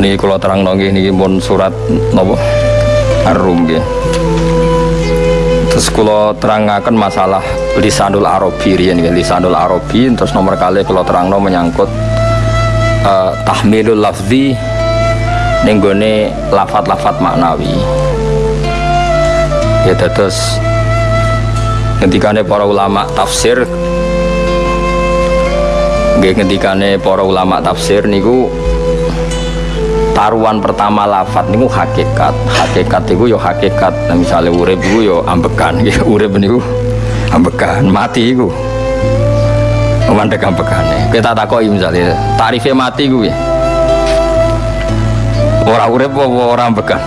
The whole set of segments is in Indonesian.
Ini kalau terang nonggi ini pun surat nopo Ar-Rum nggih. Terus kalau terangkan masalah lisanul Arabi riyen nggih, lisanul Arabi terus nomor kali kalau terangno menyangkut eh, tahmilul lafzi ning gone lafat-lafat maknawi. Ya terus ketika para ulama tafsir nggih ketikane para ulama tafsir niku taruhan pertama lafat niku hakikat. Hakikat niku yo hakikat. Nah, misalnya urip niku yo ambekan nggih urip niku ambekan mati iku. Mandek ambekane kita takoki misalnya tarifnya mati ku ya ora urip apa ora ambekan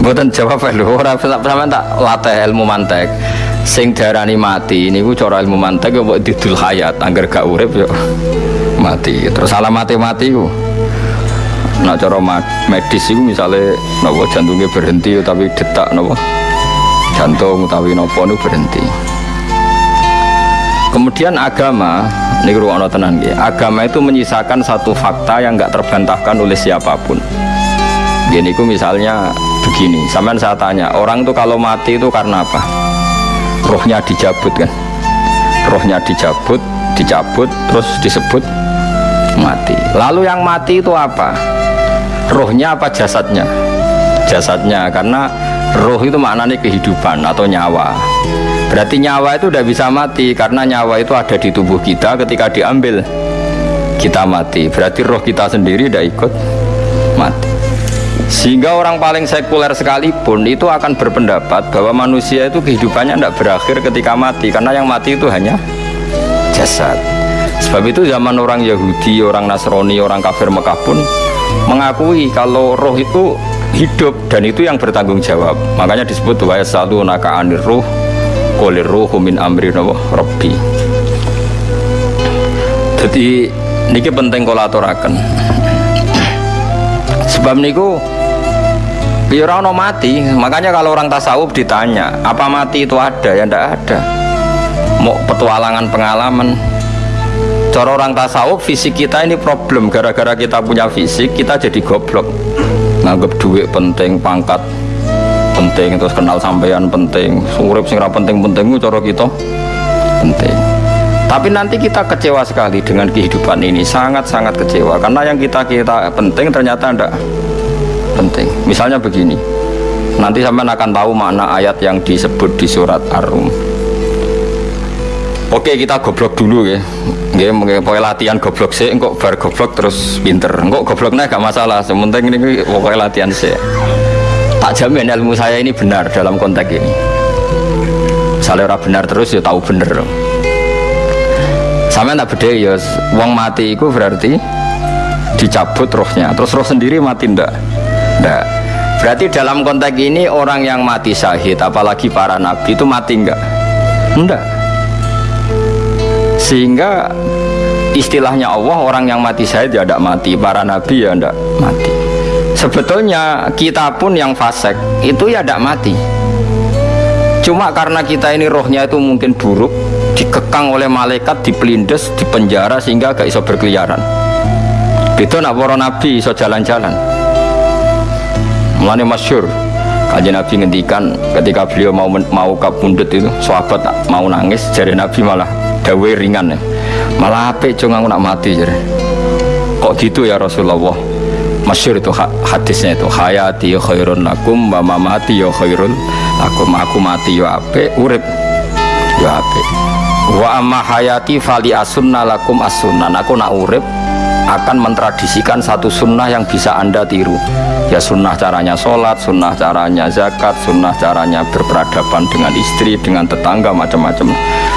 Mboten jawab lho, ora sampean tak latih ilmu mantek. Sing darani mati niku cara ilmu mantek kok didul hayat, angger gak urip yo mati. Terus alamate mati ku. Nah cara medis itu misalnya napa jantungnya berhenti tapi detak napa jantung utawi napa nu berhenti. Kemudian agama, ini ruang tenan nggih. Agama itu menyisakan satu fakta yang nggak terbantahkan oleh siapa pun. Gini ku misalnya begini, sampean saya tanya, orang tuh kalau mati itu karena apa? Rohnya dicabut kan? Rohnya dicabut, dicabut, terus disebut mati. Lalu yang mati itu apa? Rohnya apa jasadnya? Jasadnya, karena roh itu maknanya kehidupan atau nyawa. Berarti nyawa itu udah bisa mati karena nyawa itu ada di tubuh kita ketika diambil kita mati. Berarti roh kita sendiri udah ikut mati. Sehingga orang paling sekuler sekalipun itu akan berpendapat bahwa manusia itu kehidupannya tidak berakhir ketika mati karena yang mati itu hanya jasad. Sebab itu zaman orang Yahudi, orang Nasrani, orang kafir Mekah pun mengakui kalau roh itu hidup dan itu yang bertanggung jawab. Makanya disebut wa satu naka anir ruh qolir ruhu min amri rabbi. Jadi niki penting kula aturaken. Sebab niku Ya ora ono mati, makanya kalau orang tasawuf ditanya, apa mati itu ada? Ya ndak ada. Mau petualangan pengalaman. Cara orang tasawuf fisik kita ini problem gara-gara kita punya fisik kita jadi goblok. Nganggep duit penting, pangkat penting, terus kenal sampean penting, urip sing ra penting-penting cara kita penting. Tapi nanti kita kecewa sekali dengan kehidupan ini, sangat-sangat kecewa karena yang kita kita penting ternyata ndak penting. Misalnya begini, nanti sampean akan tahu makna ayat yang disebut di surat Ar-Rum. Oke kita goblok dulu ya, mungkin pokoknya latihan goblok sih, kok bar goblok terus pinter, kok gobloknya gak masalah, sementing ini pokoknya latihan sih. Tak jamin ilmu saya ini benar dalam konteks ini. Misalnya orang benar terus ya tahu bener. Sama tak beda ya, wong mati itu berarti dicabut rohnya, terus roh sendiri mati ndak? Ndak. Berarti dalam konteks ini orang yang mati syahid, apalagi para nabi itu mati enggak? Enggak. Sehingga istilahnya Allah orang yang mati syahid ya tidak mati, para nabi ya tidak mati. Sebetulnya kita pun yang fasek itu ya tidak mati. Cuma karena kita ini rohnya itu mungkin buruk, dikekang oleh malaikat, dipelindes, dipenjara sehingga gak iso berkeliaran. Itu nak para nabi iso jalan-jalan. Mulane masyur Kanjeng Nabi ngendikan ketika beliau mau mau kabundut itu sahabat mau nangis jari Nabi malah dawe ringan ya. Malah apik cung aku nak mati jari. Kok gitu ya Rasulullah? Masyur itu ha- hadisnya itu hayati ya khairun lakum wa mamati ya khairun lakum aku mati ya apik urip ya apik. Wa amma hayati fali asunna lakum asunnan aku nak urip akan mentradisikan satu sunnah yang bisa anda tiru ya sunnah caranya sholat, sunnah caranya zakat, sunnah caranya berperadaban dengan istri, dengan tetangga macam-macam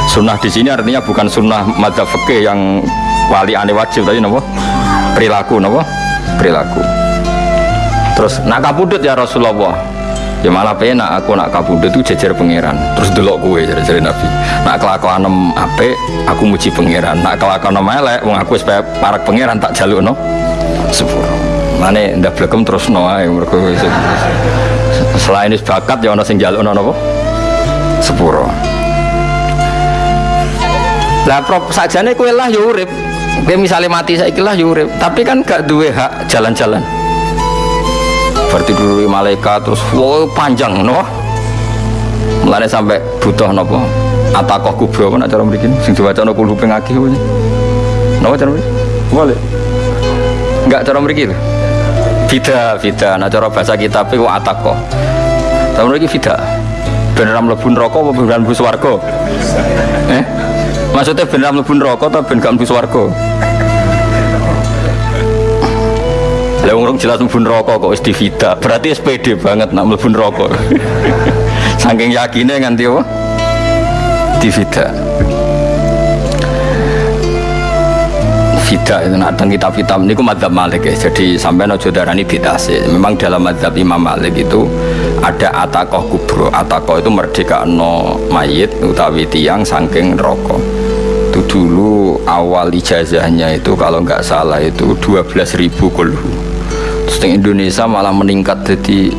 sunnah di sini artinya bukan sunnah madzhab fikih yang wali ane wajib tadi nopo perilaku nopo perilaku. Terus nak kabudut ya Rasulullah. Ya malah penak aku nak kabudut itu jejer pangeran. Terus delok kue jadi jadi nabi. Nak kelakuan em ape aku muji pangeran. Nak kelakuan em elek wong aku supaya parak pangeran tak jaluk no sepuro mana ndak blekem terus no ae mergo wis- selain is bakat ya ono sing jaluk no napa? Sepuro lah prop sajane kowe lah ya urip Dia misalnya mati saya ikilah yurip, tapi kan gak duwe hak jalan-jalan. Berarti dulu malaikat terus wow panjang no. Mulane sampai butuh nopo atakoh kubro kan acara mriki sing diwaca no kulhu ping akeh kuwi. Napa cara mriki? Boleh. Enggak cara mriki lho. Bida, bida. Nah cara bahasa kitab iku atakoh. Cara mriki bida. Ben ora mlebu neraka apa ben mlebu swarga? Eh? Maksudnya ben ora mlebu neraka atau ben gak mlebu swarga? Lah wong jelas mlebu neraka kok wis divida. Berarti SPD banget nak mlebu neraka. Saking yakinnya nganti apa? Divida. Vida itu nak teng kitab-kitab niku madzhab Malik ya. Jadi sampai nojo darani bidase. Memang dalam madzhab Imam Malik itu ada atakoh kubro. Atakoh itu merdeka no mayit utawi tiang saking rokok. Dulu awal ijazahnya itu kalau nggak salah itu 12 ribu kulhu. Terus di Indonesia malah meningkat jadi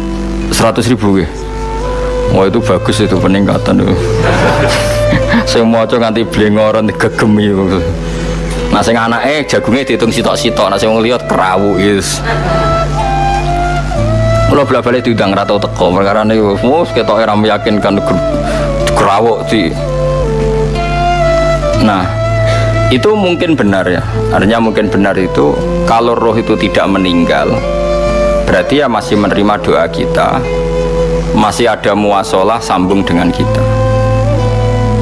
100 ribu ya. Wah itu bagus itu peningkatan itu. Saya mau coba nganti blengoran gegemi itu. Nah sing anake jagungnya dihitung sitok-sitok, nah sing ngeliat kerawu is. Kalau bela balik diundang rata teko, perkara ini, mus kita era meyakinkan kerawuk di. Nah, itu mungkin benar ya. Artinya mungkin benar itu kalau roh itu tidak meninggal, berarti ya masih menerima doa kita, masih ada muasalah sambung dengan kita.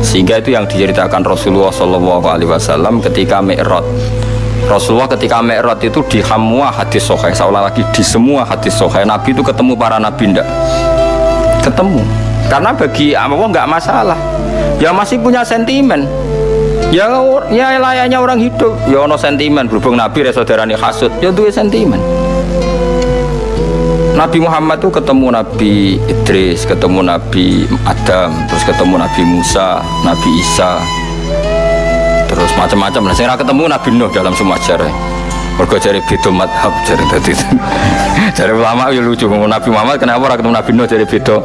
Sehingga itu yang diceritakan Rasulullah Wasallam ketika Mi'raj. Rasulullah ketika Mi'raj itu di semua hadis sohail seolah lagi di semua hadis sohail Nabi itu ketemu para Nabi ndak? Ketemu. Karena bagi Allah nggak masalah. Ya masih punya sentimen ya ya layaknya orang hidup ya ono sentimen berhubung Nabi saudaranya hasud ya itu sentimen Nabi Muhammad tuh ketemu Nabi Idris, ketemu Nabi Adam, terus ketemu Nabi Musa, Nabi Isa, terus macam-macam. Nah, saya ketemu Nabi Nuh dalam semua sejarah. Mergo cari beda madhab cari tadi. cari ulama ya lucu. Nabi Muhammad kenapa orang ketemu Nabi Nuh cari beda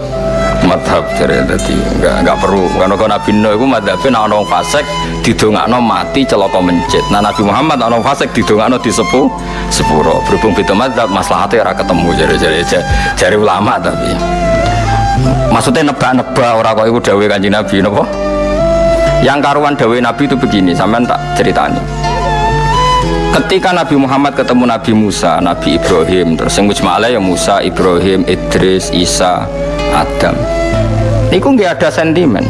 madhab cari tadi. Enggak enggak perlu. Karena kalau Nabi Nuh itu madhabnya nak orang fasik didongakno mati celaka mencit. Nah Nabi Muhammad nak orang fasik didongakno disepuh sepuro. Berhubung beda madhab maslahatnya ora ketemu cari cari cari ulama tapi. Maksudnya nebak-nebak orang kok itu dawe kanji Nabi nopo? Yang karuan dawe Nabi itu begini, sampean tak ceritani. Ketika Nabi Muhammad ketemu Nabi Musa, Nabi Ibrahim, terus yang ya Musa, Ibrahim, Idris, Isa, Adam. Itu nggak ada sentimen,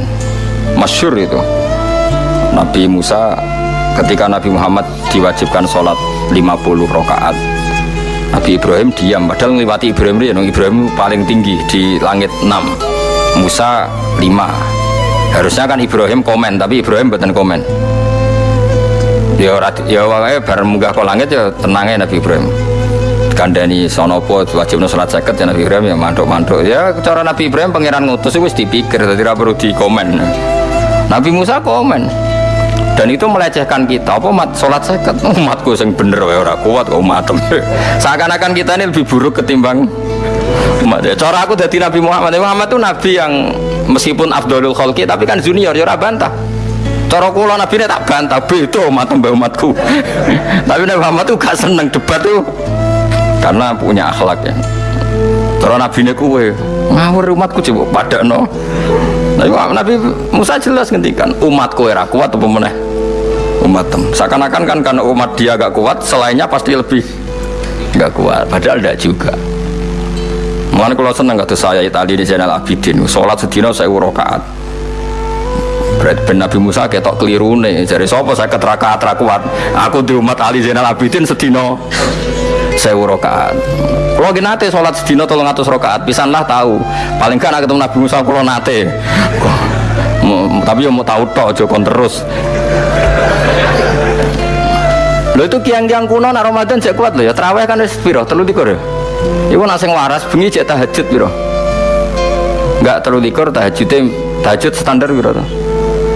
masyur itu. Nabi Musa ketika Nabi Muhammad diwajibkan sholat 50 rakaat Nabi Ibrahim diam. Padahal melewati Ibrahim ya Ibrahim paling tinggi di langit 6 Musa 5 harusnya kan Ibrahim komen tapi Ibrahim buatan komen. Ya ya wae bareng munggah ke langit ya tenangnya Nabi Ibrahim kandani sonopo wajib salat seket ya Nabi Ibrahim ya mantuk-mantuk. Ya cara Nabi Ibrahim pangeran ngutus itu dipikir jadi perlu di komen Nabi Musa komen. Dan itu melecehkan kita apa mat sholat seket? Umatku yang bener wae ora kuat kok umat seakan-akan kita ini lebih buruk ketimbang umat. Ya cara aku dari Nabi Muhammad Muhammad itu Nabi yang meskipun Abdul Khalki tapi kan junior ya bantah. Cara kula nabi tak bantah itu umat umatku. Tapi Nabi Muhammad tuh gak seneng debat tuh karena punya akhlak ya. Cara nabi ini kue ngawur umatku coba pada no Nabi, nabi Musa jelas ngendikan umatku era kuat apa meneh? Umat tem. Seakan-akan kan karena umat dia gak kuat selainnya pasti lebih gak kuat. Padahal tidak juga. Mulane kalau seneng kata saya tadi di channel Abidin, sholat sedina saya urokaat Berarti ben Nabi Musa ketok keliru nih. Jadi sopo saya keteraka kuat. Aku di umat Ali Zainal Abidin sedino saya rokaat. Kalau gini nate sholat sedino tolong atus rokaat. Pisanlah tahu. Paling kan ketemu Nabi Musa kalau nate. Tapi yang mau tahu toh jokon terus. Lo itu kiang-kiang kuno nak Ramadan cek kuat lo ya. Terawih kan wis piro? Telu tikur ya. Ibu nasi waras bengi cek tahajud piro. Enggak terlalu likur tahajudnya tahajud standar piro tuh.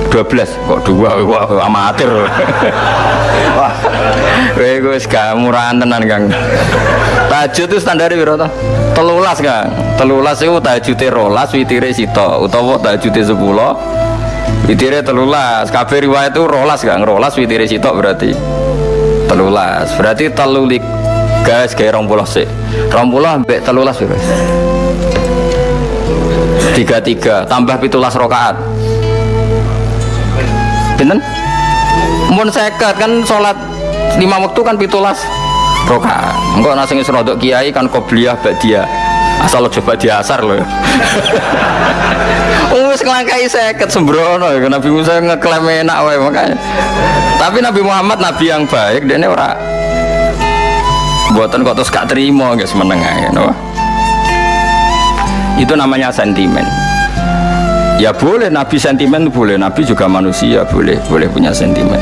12 kok dua wah amatir. Wah kowe wis gak murahan tenan Kang. Tahajud itu standar piro to? Telulas Kang. Telulas itu tahajude rolas witire sito utawa tahajude 10 witire telulas. Kabeh riwayat itu rolas Kang. Rolas witire sito berarti. Telulas. Berarti telulik guys kayak rong puluh sih puluh sampai telulas guys tiga tiga. Tambah pitulas rokaat Pinten? Mun seket kan sholat lima waktu kan pitulas. Rokaat. Enggak nasi ngisrodok kiai kan kobliyah dia asal lo coba diasar loh. Wis ngelangkai seket sembrono. Ya Nabi Musa ngeklaim enak wae makanya. Tapi Nabi Muhammad Nabi yang baik dia ini orang buatan kok terus gak terima guys menengah no? itu namanya sentimen ya boleh Nabi sentimen boleh. Nabi juga manusia boleh boleh punya sentimen.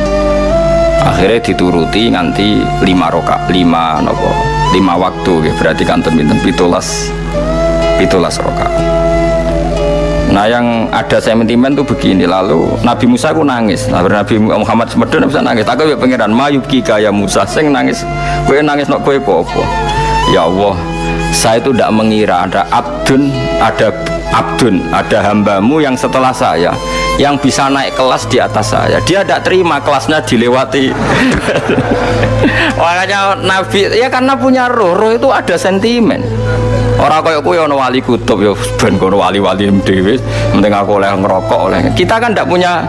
Akhirnya dituruti nanti lima roka lima nopo lima waktu ya berarti kan temen pitulas pitulas roka Nah yang ada sentimen tuh begini. Lalu Nabi Musa aku nangis. Nah, Nabi Muhammad semedon bisa nangis. Aku ya pengiran mayuki kaya Musa. Saya nangis gue nangis nok gue popo ya Allah saya itu tidak mengira ada abdun ada abdun ada hambamu yang setelah saya yang bisa naik kelas di atas saya. Dia tidak terima kelasnya dilewati. Makanya Nabi ya karena punya roh roh itu ada sentimen. Orang kaya kuwi ana wali kutub ya ben kono wali-wali dhewe penting aku oleh ngerokok oleh. Kita kan tidak punya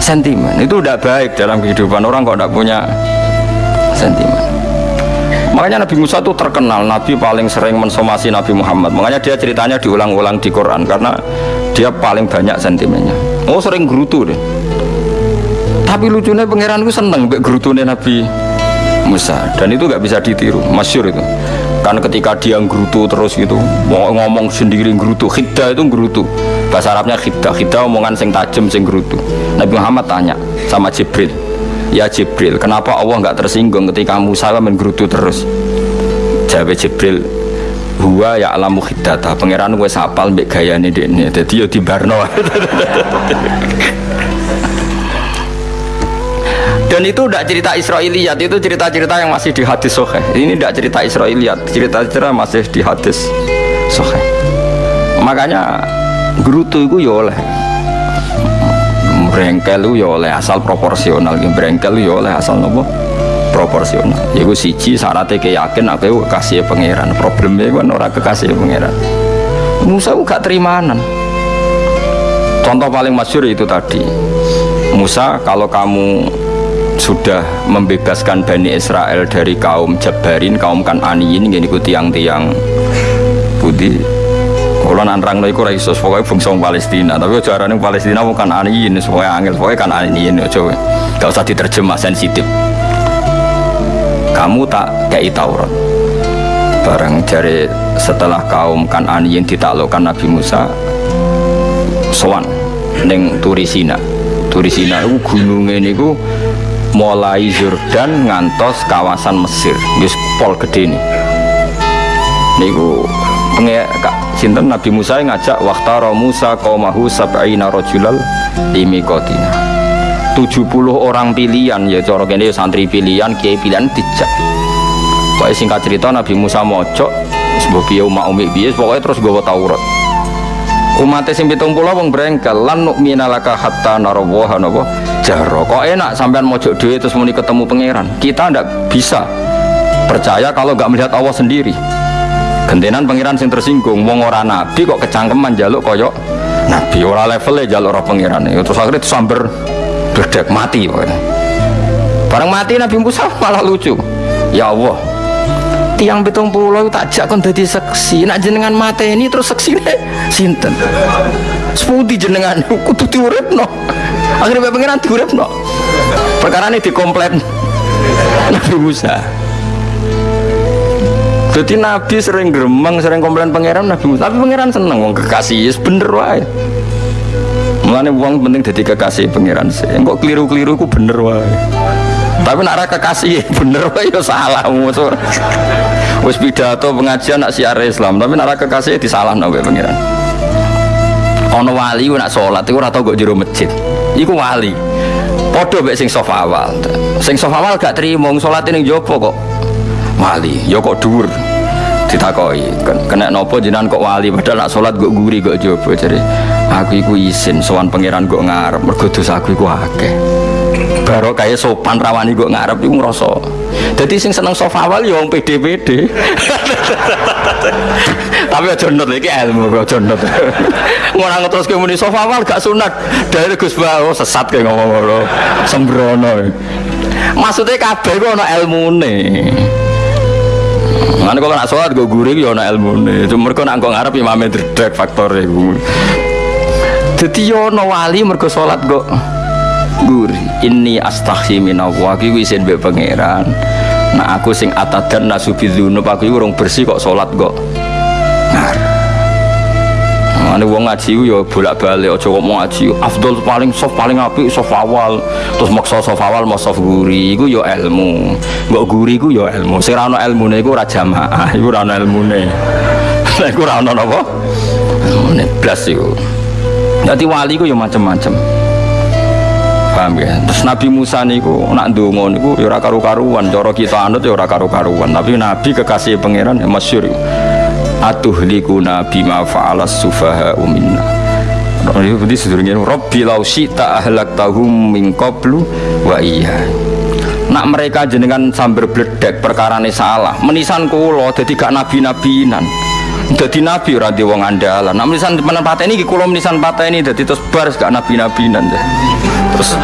sentimen. Itu tidak baik dalam kehidupan orang kok tidak punya sentimen makanya Nabi Musa itu terkenal Nabi paling sering mensomasi Nabi Muhammad. Makanya dia ceritanya diulang-ulang di Quran karena dia paling banyak sentimennya. Oh sering gerutu deh. Tapi lucunya pangeran itu seneng gerutunya Nabi Musa. Dan itu gak bisa ditiru masyur itu. Kan ketika dia ngrutu terus gitu mau ngomong sendiri ngrutu khidda itu ngrutu bahasa Arabnya khidda khidda omongan sing tajem sing ngrutu Nabi Muhammad tanya sama Jibril ya Jibril kenapa Allah nggak tersinggung ketika Musa menggerutu terus? Jawab Jibril huwa ya alamu khiddata pangeran gue sapal mbek gayane dekne. Dadi yo di barno dan itu tidak cerita Israiliyat itu cerita-cerita yang masih di hadis sohe ini tidak cerita Israiliyat cerita-cerita masih di hadis sohe makanya gerutu itu ya oleh berengkel itu ya oleh asal proporsional. Berengkel itu ya oleh asal nopo? Proporsional. Ya gue siji syaratnya keyakin aku kasih pangeran. Problemnya kan orang kekasih pangeran. Musa gak terimanan. Contoh paling masyur itu tadi. Musa kalau kamu sudah membebaskan Bani Israel dari kaum Jabarin, kaum Kananiin yang ikuti tiang-tiang. Putih kalau nanrang itu raiso pokoknya bangsa Palestina. Tapi caranya Palestina bukan aniin pokoknya angel pokoknya kan aniin coba gak usah diterjemah sensitif. Kamu tak kayak Taurat. Bareng dari setelah kaum kan aniin ditaklukkan Nabi Musa soan neng Turisina Turisina itu gunungnya ini mulai Jordan ngantos kawasan Mesir. Yus pol gede nih niku kak sinten? Nabi Musa ngajak waktaro Musa kaumahu sab'ina rojulal imikotina. 70 orang pilihan ya cara kene ya santri pilihan kiai pilihan dijak. Pokoknya singkat cerita Nabi Musa mojok sebuah biaya umat umi biaya pokoknya terus gue Taurat. Umatnya sing pitung pulau wong brengkel lan nu'mina laka hatta narawaha napa? Jaro kok enak sampean mojok dhewe terus muni ketemu pangeran? Kita ndak bisa percaya kalau nggak melihat Allah sendiri gentenan pangeran sing tersinggung wong ora nabi kok kecangkeman jaluk koyok nabi. Ora levelnya jaluk ora pangeran terus akhirnya samber berdek mati pokoknya. Bareng mati Nabi Musa malah lucu. Ya Allah tiang betung pulau tak jak kon dadi seksi. Nak jenengan mata ini terus seksi nih sinten? Sepudi jenengan kudu diuripno. Akhirnya bapak pengiran diuripno. Perkara ini dikomplain Nabi Musa jadi Nabi sering geremeng, sering komplain pangeran Nabi Musa. Tapi pangeran seneng wong kekasih yes, bener wae. Mulane uang penting jadi kekasih pangeran sih. Kok keliru-keliru ku bener wae. Tapi nak kekasih bener wae ya salah musuh wis pidato pengajian nak siar Islam. Tapi nak kekasih salah wae pangeran. Ono wali nak sholat itu ora tau kok jero masjid. Iku wali. Podo mek sing sofa awal. Sing sofa awal gak terima sholat ini jopo kok. Wali ya kok dhuwur ditakoi. Kena nopo jinan kok wali? Padahal nak sholat kok guri kok jopo. Jadi aku iku izin sowan pangeran kok ngarep. Mergo dosa aku iku akeh. Baru kayak sopan rawani gue ngarep itu ngerasa jadi sing seneng sofa awal ya wong pede-pede. Tapi aja nut iki ilmu aja nut. Ngono terus ke muni sofa awal gak sunat. Dari Gus Bawo sesat kayak ngomong ngono sembrono. Maksudnya kabeh kok ana ilmune Mana kok nak sholat gue gurih ya ana ilmune cuma mereka nak kok ngarep imame dredeg faktor iku Dadi yo ana wali mergo salat kok guri. Ini astaghfi minallah iki wis mbek pangeran. Nah aku sing atadan nasubi dzunub aku urung bersih kok salat kok. Ane wong ngaji yo bolak-balik aja kok mau ngaji. Afdol paling soft paling apik soft awal. Terus maksa soft awal mau soft guri iku yo ilmu. Mbok guri iku yo ilmu. Sing ora ana ilmune iku ora jamaah, iku ora ana ilmune. Lah iku ora ana napa? Ilmune blas iku. Jadi wali ku ya macam-macam. Paham ya? Terus Nabi Musa niku nak ndonga niku ya ora karu-karuan, cara kita anut ya ora karu-karuan, tapi Nabi kekasih pangeran ya masyhur. Atuhliku nabi ma fa'alas sufaha minna. Ini berarti sedurungnya Rabbi lau syi'ta ahlaktahum min qablu wa iya. Nak mereka jenengan sambil bledek perkara salah. Menisan kulo jadi gak nabi-nabinan jadi nabi ora di wong andalan. Nak menisan mana pateni iki kula menisan pateni dadi terus bar gak nabi-nabinan terus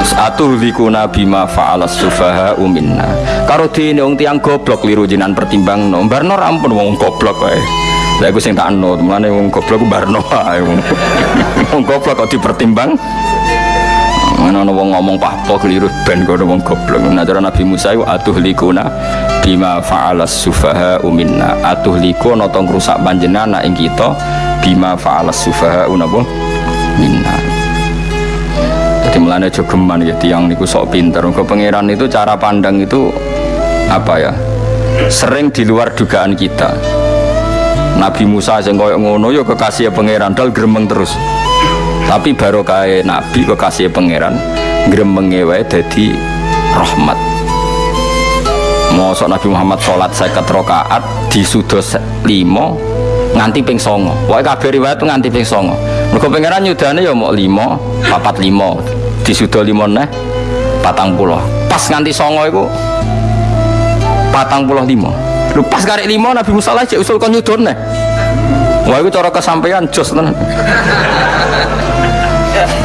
terus atuh liku nabi ma fa'alas sufaha minna. Karo dene wong tiang goblok liru jinan pertimbang no barno ampun wong goblok wae. Lah aku sing tak anut, mulane wong goblok barno ae. Wong goblok kok dipertimbang. Mana ana wong ngomong pahpo keliru ben kono wong goblok. Nah cara Nabi Musa iku atuh likuna bima fa'alas sufaha minna. Atuh liku ana tong rusak panjenengan ing kita bima fa'alas sufaha napa minna. Jadi mulane aja geman ya tiang niku sok pinter. Ke pangeran itu cara pandang itu apa ya? Sering di luar dugaan kita. Nabi Musa sing koyo ngono ya kekasih pangeran dal gremeng terus. Tapi baru kae Nabi kekasih pangeran gremenge wae dadi rahmat. Mosok Nabi Muhammad sholat seket rakaat disudos limo nganti ping songo. Wae kabeh riwayat nganti ping songo. Mergo pangeran nyudane ya mau limo, papat limo, disudo limo neh patang puluh. Pas nganti songo iku patang puluh limo. Lu pas karek limo Nabi Musa lah cek usul kon. Wah itu cara kesampaian jos tenan.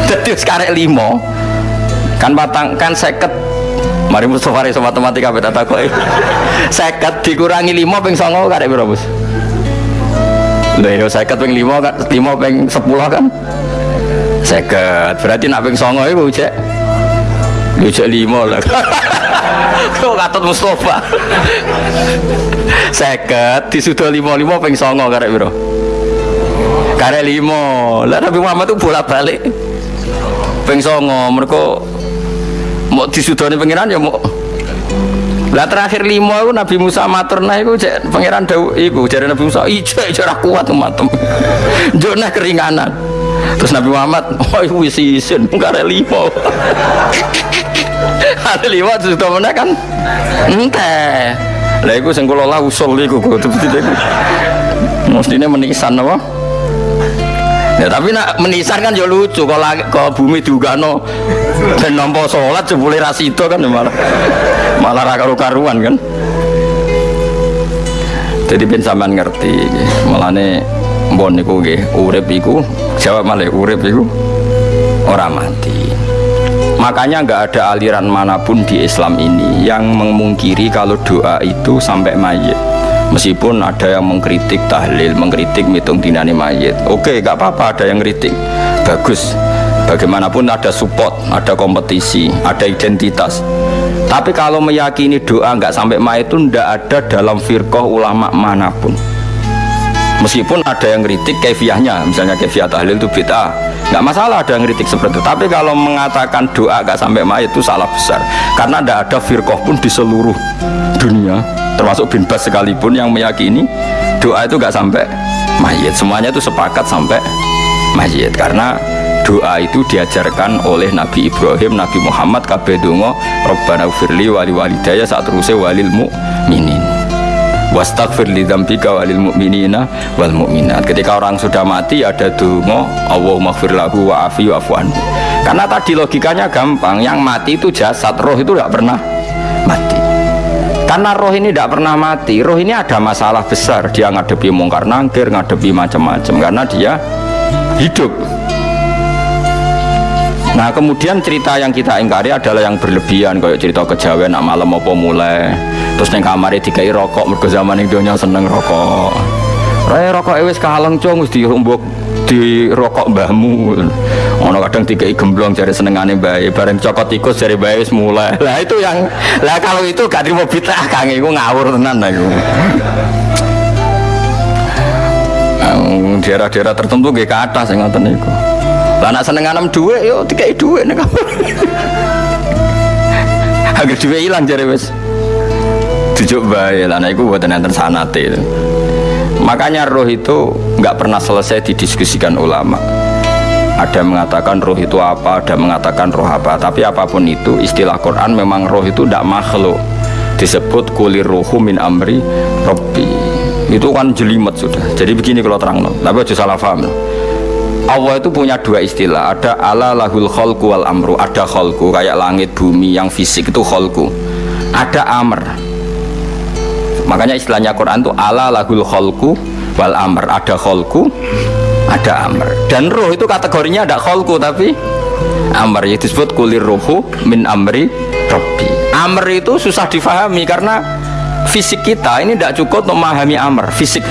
Jadi sekarang limo kan batang kan seket Mari Mustafa sama matematika beda takoi. Seket dikurangi lima peng songo karek berapa bos? Lah yo seket peng lima kan lima peng sepuluh kan? Seket berarti nak peng songo itu cek. Cek lima lah. Kau katut Mustafa. Seket disudah lima lima peng songo karek bro. Karek lima. Lah Nabi Muhammad tuh bolak balik. Peng songo. Mereka mau disudoni pangeran ya mau lah terakhir lima itu Nabi Musa matur nah itu cek. Pangeran dau iku jadi Nabi Musa ija ija kuat matem. Jona keringanan. Terus Nabi Muhammad oh itu isin ada lima. Ada lima terus mana kan? Ente lah itu sing kula usul iku kudu mestinya menisan apa Ya, tapi nak menisan kan ya lucu kalau ke bumi juga no dan nompo sholat jebule rasito kan malah malah rakaru karuan kan. Jadi ben sampean ngerti malah nih niku nggih urip iku jawab malah urip iku ora mati. Makanya nggak ada aliran mana pun di Islam ini yang memungkiri kalau doa itu sampai mayit meskipun ada yang mengkritik tahlil mengkritik mitung dinani mayit. Oke gak apa-apa ada yang kritik bagus. Bagaimanapun ada support ada kompetisi ada identitas. Tapi kalau meyakini doa nggak sampai mayit itu ndak ada dalam firqah ulama mana pun. Meskipun ada yang kritik kefiahnya misalnya kefiah tahlil itu bid'ah. Nggak masalah ada yang kritik seperti itu. Tapi kalau mengatakan doa nggak sampai mayit itu salah besar. Karena tidak ada firqah pun di seluruh dunia termasuk bin Bas sekalipun yang meyakini doa itu nggak sampai mayit. Semuanya itu sepakat sampai mayit. Karena doa itu diajarkan oleh Nabi Ibrahim, Nabi Muhammad kabeh donga Rabbana firli wali walidaya saat terusnya walil mu'minin wastaghfir li dzambika walil mu'minina wal mu'minat ketika orang sudah mati ada donga Allahumma ghfir lahu wa afi wa karena tadi logikanya gampang yang mati itu jasad roh itu tidak pernah karena roh ini tidak pernah mati roh ini ada masalah besar dia ngadepi mungkar nangkir ngadepi macam-macam karena dia hidup Nah kemudian cerita yang kita ingkari adalah yang berlebihan kayak cerita kejawen nak malam apa mulai terus neng kamar dikai rokok mergo zaman itu seneng rokok. Raya rokok ewes kalang cung di rumbuk di rokok mbahmu. Ono kadang dikai gemblong jari senengane bayi bareng cokot tikus jari bayi wis mulai. Lah itu yang lah kalau itu gak terima bid'ah kang iku ngawur tenan lah iku. daerah-daerah tertentu gak ke atas yang ngoten niku. Lah nak seneng anem dhuwit yo dikai dhuwit nek Agar dhuwit ilang jare wis. Dijuk bae lah nek mboten enten sanate. Makanya roh itu nggak pernah selesai didiskusikan ulama. Ada mengatakan roh itu apa, ada mengatakan roh apa. Tapi apa pun itu, istilah Quran memang roh itu tidak makhluk. Disebut kulir rohu min amri robbi. Itu kan jelimet sudah. Jadi begini kalau terang, tapi aja salah paham. Allah itu punya dua istilah ada ala lahul kholku wal amru ada kholku kayak langit bumi yang fisik itu kholku ada amr makanya istilahnya Quran itu ala lahul kholku wal amr ada kholku ada amr dan roh itu kategorinya ada kholku tapi amr itu disebut kulir rohu min amri robbi amr itu susah difahami karena fisik kita ini tidak cukup untuk memahami amr fisik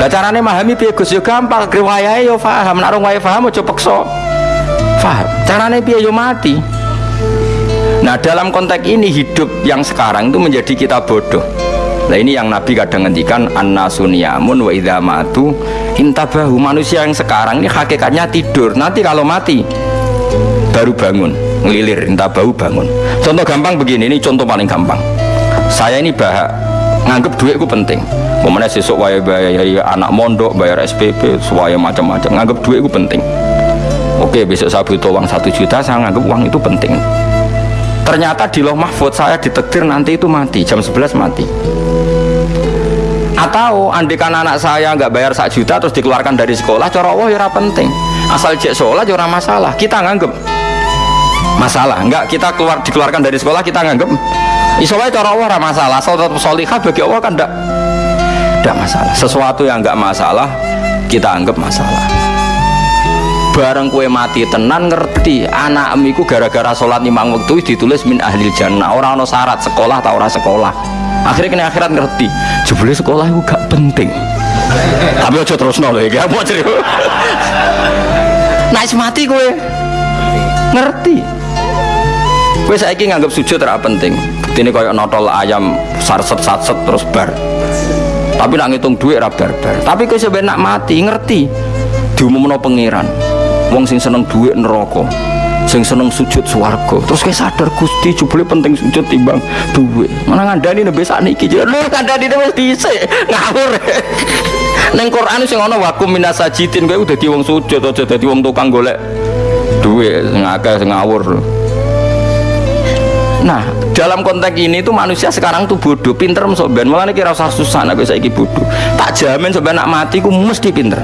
lah carane memahami piye Gus yo gampang, riwayahe yo paham, nek ora paham aja peksa. Paham. Carane piye yo mati. Nah dalam konteks ini hidup yang sekarang itu menjadi kita bodoh. Nah ini yang Nabi kadang ngendikan an-nasuniyamun wa idza matu intabahu manusia yang sekarang ini hakikatnya tidur. Nanti kalau mati baru bangun, ngelilir intabahu bangun. Contoh gampang begini, ini contoh paling gampang. Saya ini bahak nganggep duitku penting Kemudian sesuk waya bayar anak mondok, bayar SPP, semuanya macam-macam. Nganggap duit itu penting. Oke, besok saya butuh uang satu juta, saya nganggap uang itu penting. Ternyata di loh mahfud saya ditektir nanti itu mati, jam 11 mati. Atau andikan anak saya nggak bayar satu juta terus dikeluarkan dari sekolah, cara Allah ya penting. Asal cek sekolah ya masalah. Kita nganggap masalah. Enggak, kita keluar dikeluarkan dari sekolah kita nganggap Isowai cara Allah masalah. Asal tetap solihah bagi Allah kan enggak tidak masalah sesuatu yang nggak masalah kita anggap masalah bareng kue mati tenan ngerti. Anak amiku gara-gara sholat limang waktu ditulis min ahli jannah. Orang no syarat sekolah atau orang sekolah. Akhirnya kena akhirat ngerti. Jebule sekolah itu gak penting. Tapi aja terus nol ya mau cerita? Naik mati kue ngerti. Kue saya nganggap sujud tidak penting. Ini kayak notol ayam sarset sarset terus bar. Tapi nak ngitung duit rabar bar tapi kau sebenarnya mati ngerti. Diumumno pangeran wong sing seneng duit neraka sing seneng sujud swarga. Terus kayak sadar Gusti jebule penting sujud timbang duit. Mana ngandani nabi saat niki jadi lu ngandani nabi dhisik. Ngawur. Neng Quran sing ana wakum minas sajidin kowe udah wong sujud aja dadi wong tukang golek duit sing ngawur. Nah dalam konteks ini tuh manusia sekarang tuh bodoh pinter soben malah nih kira usah susah nabi saya bodoh. Tak jamin soben nak mati ku mesti pinter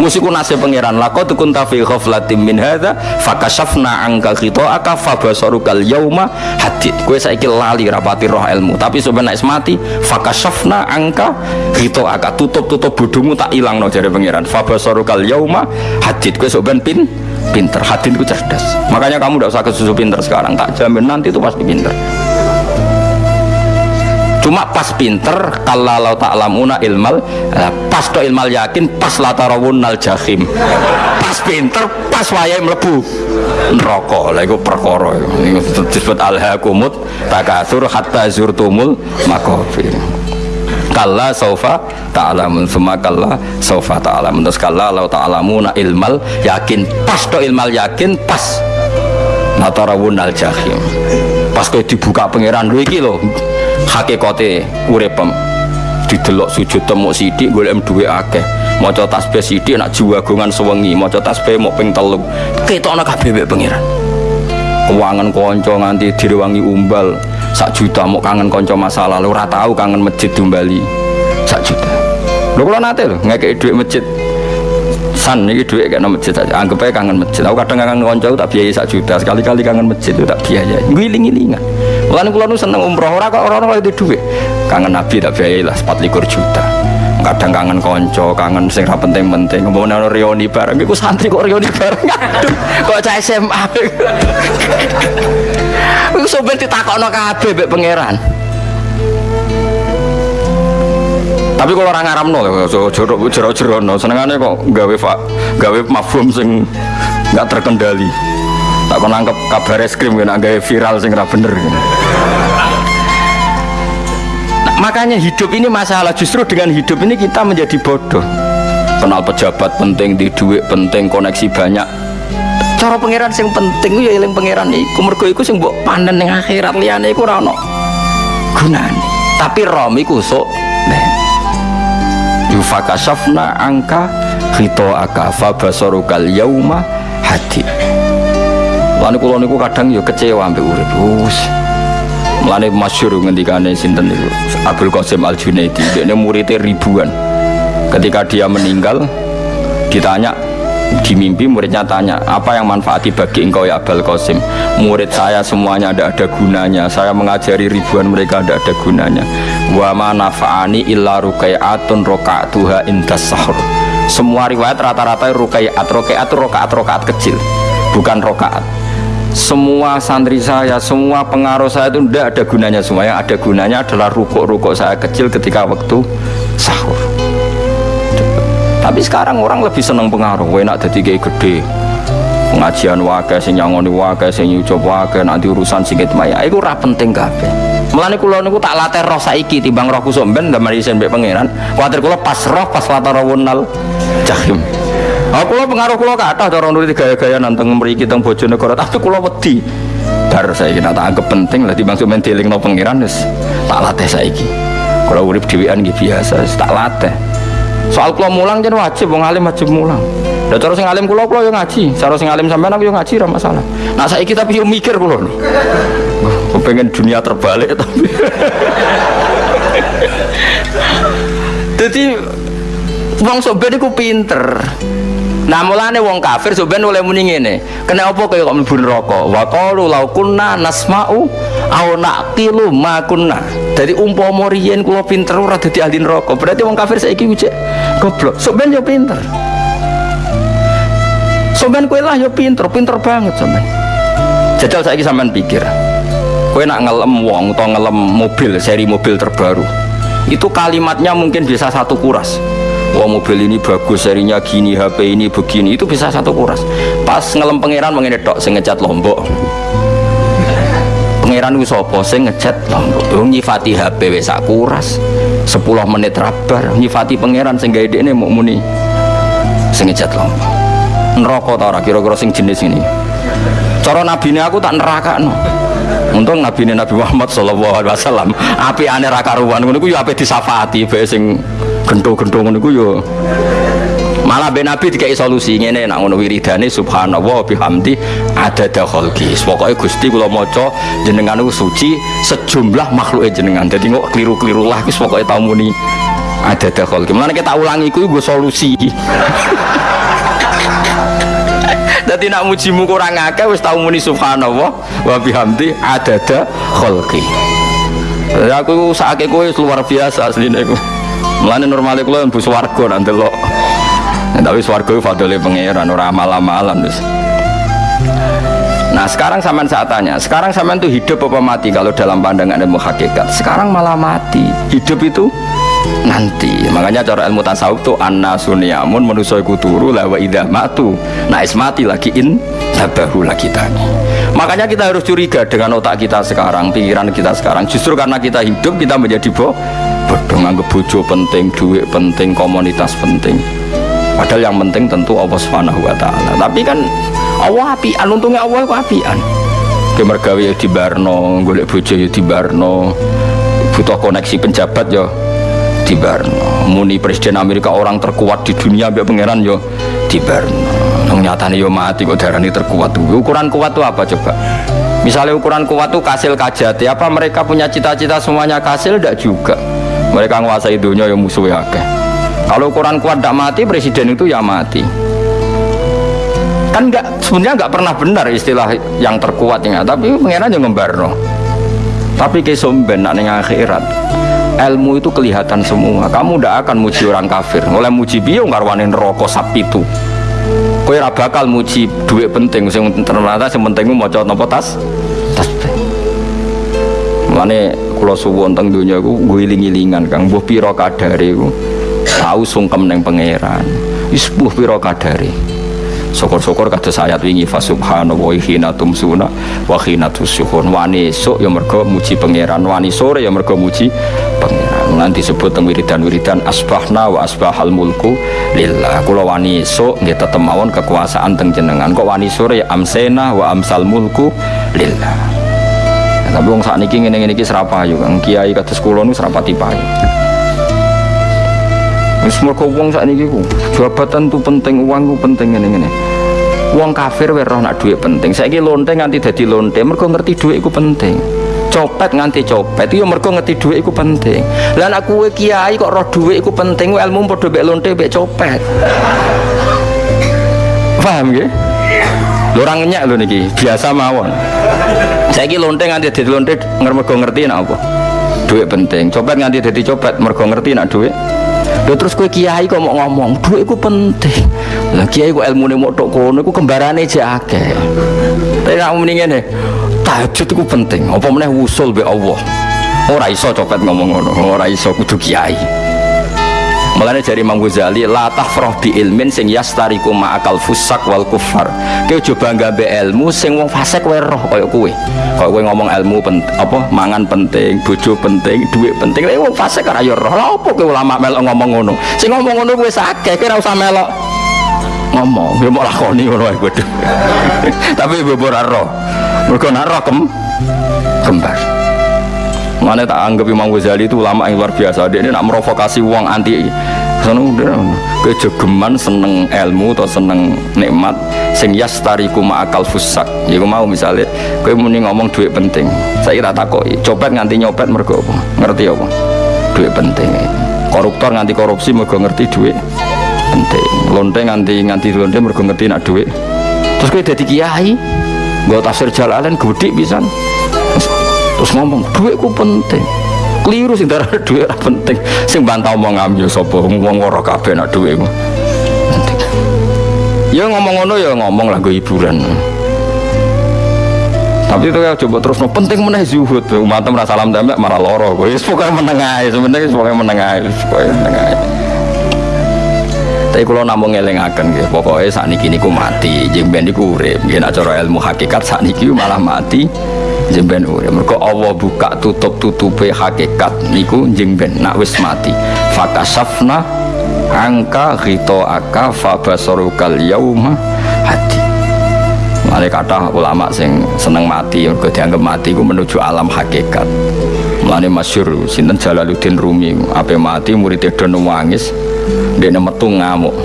mesti ku nasib pangeran lako tuh kunta fi ghaflatin min hadza fakashafna angka aka fabasarukal yauma hadid kue saiki lali rapati roh ilmu tapi soben nak mati fakashafna angka aka tutup-tutup bodohmu tak hilang no jari pangeran. Fabasarukal yauma hadid kue soben pin pinter hati itu cerdas. Makanya kamu tidak usah kesusu pinter sekarang tak jamin nanti itu pasti pinter cuma pas pinter kalau tak lamuna ilmal eh, pas to ilmal yakin pas latarawun al jahim. Pas pinter pas wayai melebu neraka. Lah itu perkara itu disebut alhaqumut takatsur hatta zurtumul makofir kalla saufa ta'lamun semua kalla saufa ta'lamun. Terus kalla lau ta'lamuna ilmal yakin pas to ilmal yakin pas natarawun al jahim. Pas kau dibuka pangeran lu iki hakikate uripem didelok sujud temu sidik golek duwe akeh. Maca tasbih sidik nak jiwagongan sewengi maca tasbih mau ping telu ketokno kabeh mek pangeran. Keuangan konco nganti direwangi umbal. Sak juta mau kangen konco masa lalu ora tahu kangen masjid di Bali sak juta. Lho kalau nate lho ngekei duit masjid. San ini duit kayak masjid anggap aja kangen masjid. Aku kadang kangen konco tak biayai sak juta. Sekali-kali kangen masjid itu tak biayai. Giling-gilingan Mulane kula nu seneng umroh. Ora kok ora itu duit. Kangen nabi tak biayai lah 24 juta. Kadang kangen konco kangen sing ra penting-penting. Nang reuni bareng iku santri kok reuni bareng? Aduh kok cah SMA iku sampe ditakokno kabeh mbek pangeran. Tapi kalau orang Arab so jorok jorok no, senengannya kok gawe gawe mafhum sing nggak terkendali. Tak kau nangkep kabar es krim kena gawe viral sing ra bener. Nah, makanya hidup ini masalah justru dengan hidup ini kita menjadi bodoh. Kenal pejabat penting, di duit penting, koneksi banyak. Cara pangeran sing penting ya eling pangeran iku mergo iku sing mbok panen ning akhirat liyane iku ora ono. Tapi rom iku sok yufakasafna angka khito aka fabasarukal yauma hadi Lalu kulo niku kadang yo kecewa ambek urip. Wus. Mulane masyhur ngendikane sinten niku? Abdul Qasim Al Junaidi, dia muridnya ribuan. Ketika dia meninggal ditanya di mimpi muridnya tanya apa yang manfaati bagi engkau ya Abdul Qasim? Murid saya semuanya ada ada gunanya. Saya mengajari ribuan mereka ada ada gunanya. Wa ma nafa'ani illa rukai'atun roka'atuha indas sahur. Semua riwayat rata-rata rukai'at rukai'at rokaat rokaat kecil. Bukan rokaat semua santri saya, semua pengaruh saya itu tidak ada gunanya semua yang ada gunanya adalah rukuk-rukuk saya kecil ketika waktu sahur. Tapi sekarang orang lebih senang pengaruh. Enak jadi kayak gede. Pengajian wakai sing nyangoni wakai sing wakai nanti urusan singkit maya itu ora penting kabeh. Mulane kula niku tak latih roh saiki timbang roh kusuk ben ndamel isen mbek pangeran. Kuwatir kula pas roh pas latih roh wonal jahim. Aku kula pengaruh kula kathah cara nuruti gaya-gaya nanteng mriki teng Bojonegoro, tapi kula wedi. Bar saiki tak anggap penting lah timbang men dilingno pangeran wis tak latih saiki. Kula urip dhewean nggih biasa, tak latih. Soal kula mulang jen wajib wong alim wajib mulang. Lah cara sing alim kula kula ngaji, cara sing alim sampean aku yo ngaji ora masalah. Nah saiki tapi yo mikir kula pengen dunia terbalik tapi jadi wong soben iku pinter Nah mulane wong kafir soben oleh muni ngene. Kena apa kaya kok mlebu neraka? Wa qalu law kunna nasma'u aw naqilu ma kunna. Dadi umpama riyen kula pinter ora dadi ahli neraka. Berarti wong kafir saiki ujek goblok. Soben yo pinter. Soben kowe lah yo pinter, pinter banget soben. Jajal saiki sampean pikir kue nak ngelem wong atau ngelem mobil seri mobil terbaru itu kalimatnya mungkin bisa satu kuras wah mobil ini bagus serinya gini HP ini begini. Itu bisa satu kuras. Pas ngelem pangeran mengenai dok sing ngecat lombok. Pangeran ku sopo sing ngecat lombok. Nyifati HP wis kuras. 10 menit rabar nyifati pangeran sing ini mau muni sing ngecat lombok. Neraka ta ora? Kira-kira sing jenis ini cara nabi ini aku tak neraka no untung nabi ini Nabi Muhammad sallallahu alaihi wasallam. Api ane rakaruan ngono ku yo api disafati bae sing gento-gento ngono ku yo malah ben nabi dikai solusi. Ngene nak ngono wiridane subhanallah bihamdi ada khalqi. Pokoke Gusti kula maca jenengan suci sejumlah makhluk jenengan. Dadi kok keliru-keliru lah wis pokoke tau muni ada khalqi. Mana kita ulangi iku gue solusi. Dadi nak mujimu kurang akeh wis tau muni subhanallah wa bihamdi adada khalqi. Ya aku sakake kowe luar biasa asline. Mulane normale kula mlebu swarga nang delok. Nah, tapi swarga itu fadole pangeran ora amal-amalan wis. Nah sekarang sampean saat tanya, sekarang sampean tuh hidup apa mati kalau dalam pandangan ilmu hakikat? Sekarang malah mati. Hidup itu nanti. Makanya cara ilmu tasawuf tuh anna sunyamun manusia iku turu la wa idha matu. Nah mati lagi in tabahu lagi tani makanya kita harus curiga dengan otak kita sekarang pikiran kita sekarang. Justru karena kita hidup kita menjadi bo bodoh nganggep bojo penting duit penting komunitas penting. Padahal yang penting tentu Allah subhanahu wa ta'ala. Tapi kan Allah apian untungnya Allah itu apian. Kemergawi ya di Barno golek bojo ya di Barno. Butuh koneksi penjabat ya di Barno. Muni presiden Amerika orang terkuat di dunia biar pangeran yo. Di Barno. Nyatanya yo mati kok darah ini terkuat. Tuh ukuran kuat tuh apa coba? Misalnya ukuran kuat tuh kasil kajati. Apa mereka punya cita-cita semuanya kasil? Tidak juga. Mereka menguasai dunia yang musuh ya kalau ukuran kuat tidak mati presiden itu ya mati. Kan nggak sebenarnya nggak pernah benar istilah yang terkuat ya tapi pengiran yang ngembarno tapi ke somben nak akhirat ilmu itu kelihatan semua. Kamu tidak akan muji orang kafir. Oleh muji biyo ngarwanin rokok sapi itu? Kowe ora bakal muji duit penting. Sing ternyata sing penting mau coba nopo tas tas Mane kula suwun teng donya iku ngiling-ilingan Kang. Mbuh pira kadare tau sungkem ning pangeran. Wis mbuh pira syukur-syukur kados ayat wingi fa subhanahu wa hina tumsuna wa hina tusyuhun. Wani esuk ya mergo muji pangeran wani sore ya mergo muji pangeran. Nanti disebut teng wiridan-wiridan asbahna wa asbahal mulku lillah. Kula wani esuk nggih tetep mawon kekuasaan teng jenengan. Kok wani sore ya amsena wa amsal mulku lillah. Tapi wong sakniki ngene-ngene iki serapayu. Kang kiai kados kula nu serapati payu Wis mergo wong sakniki ku jabatan tuh penting, uang ku penting ngene-ngene. Wong kafir wae roh nak dhuwit penting. Saiki lonte nganti dadi lonte mergo ngerti dhuwit iku penting. Copet nganti copet yo mergo ngerti dhuwit iku penting. Lah nek kowe kiai kok roh dhuwit iku penting, ilmu padha mek lonte mek copet. Paham nggih? Lho ora ngenyak lho niki, biasa mawon. Saiki lonte nganti dadi lonte mergo ngerti nak apa? Dhuwit penting. Copet nganti dadi copet mergo ngerti nak dhuwit Lho terus kowe kiai kok mau ngomong, duit iku penting. Lah kiai kok ilmune mau tok kono iku kembarane jek akeh. Tapi nek muni ngene, tahajud iku penting. Apa meneh wusul be Allah. Ora iso copet ngomong ngono, ora iso kudu kiai. Mulane dari Imam Ghazali la tafrah bi ilmin sing yastariku ma'akal fusak wal kufar. Kowe aja bangga be ilmu sing wong fasik kowe roh kaya kowe. Kaya kowe ngomong ilmu pen, apa mangan penting, bojo penting, duit penting. Lah wong fasik ora roh. Lah apa kowe ulama ngomong ngono? Sing ngomong ngono wis akeh, kowe ora usah melok ngomong. Ya mau lakoni ngono wae kudu. Tapi bebora roh. Mergo roh kem kembar. Mana tak anggap Imam Ghazali itu ulama yang luar biasa. Dia ini nak merovokasi uang anti. Sana udah kejogeman seneng ilmu atau seneng nikmat sing yastariku akal fusak. Ya mau misalnya kowe muni ngomong duit penting. Saya kira takoi, copet nganti nyopet mergo apa? Ngerti apa? Duit penting. Koruptor nganti korupsi mergo ngerti duit penting. Lonte nganti nganti lonte mergo ngerti nak duit. Terus kowe dadi kiai, gue tafsir jalalan gede bisa terus ngomong duitku penting. Keliru sih darah duit penting. Sing bantau mau ngambil sopo ngomong ngorok kabeh nak duitmu ya ngomong ngono ya ngomong lah gue hiburan. Tapi itu ya coba terus no penting mana zuhud. Umat merasa salam damai marah loro gue pokoknya menengah sebenarnya pokoknya menengah pokoknya menengah tapi kalau namun ngelengaken gitu pokoknya saat ini ku mati. Jeng ben iku urip. Yen acara ilmu hakikat saat ini malah mati jemben urip. Mergo Allah buka tutup tutupe hakikat niku jemben nak wis mati. Fakasafna angka ghito aka fabasarukal yauma hati Mane kata ulama sing seneng mati mergo dianggap mati ku menuju alam hakikat. Mane masyhur sinten Jalaluddin Rumi? Ape mati murid do nangis ndek metu ngamuk.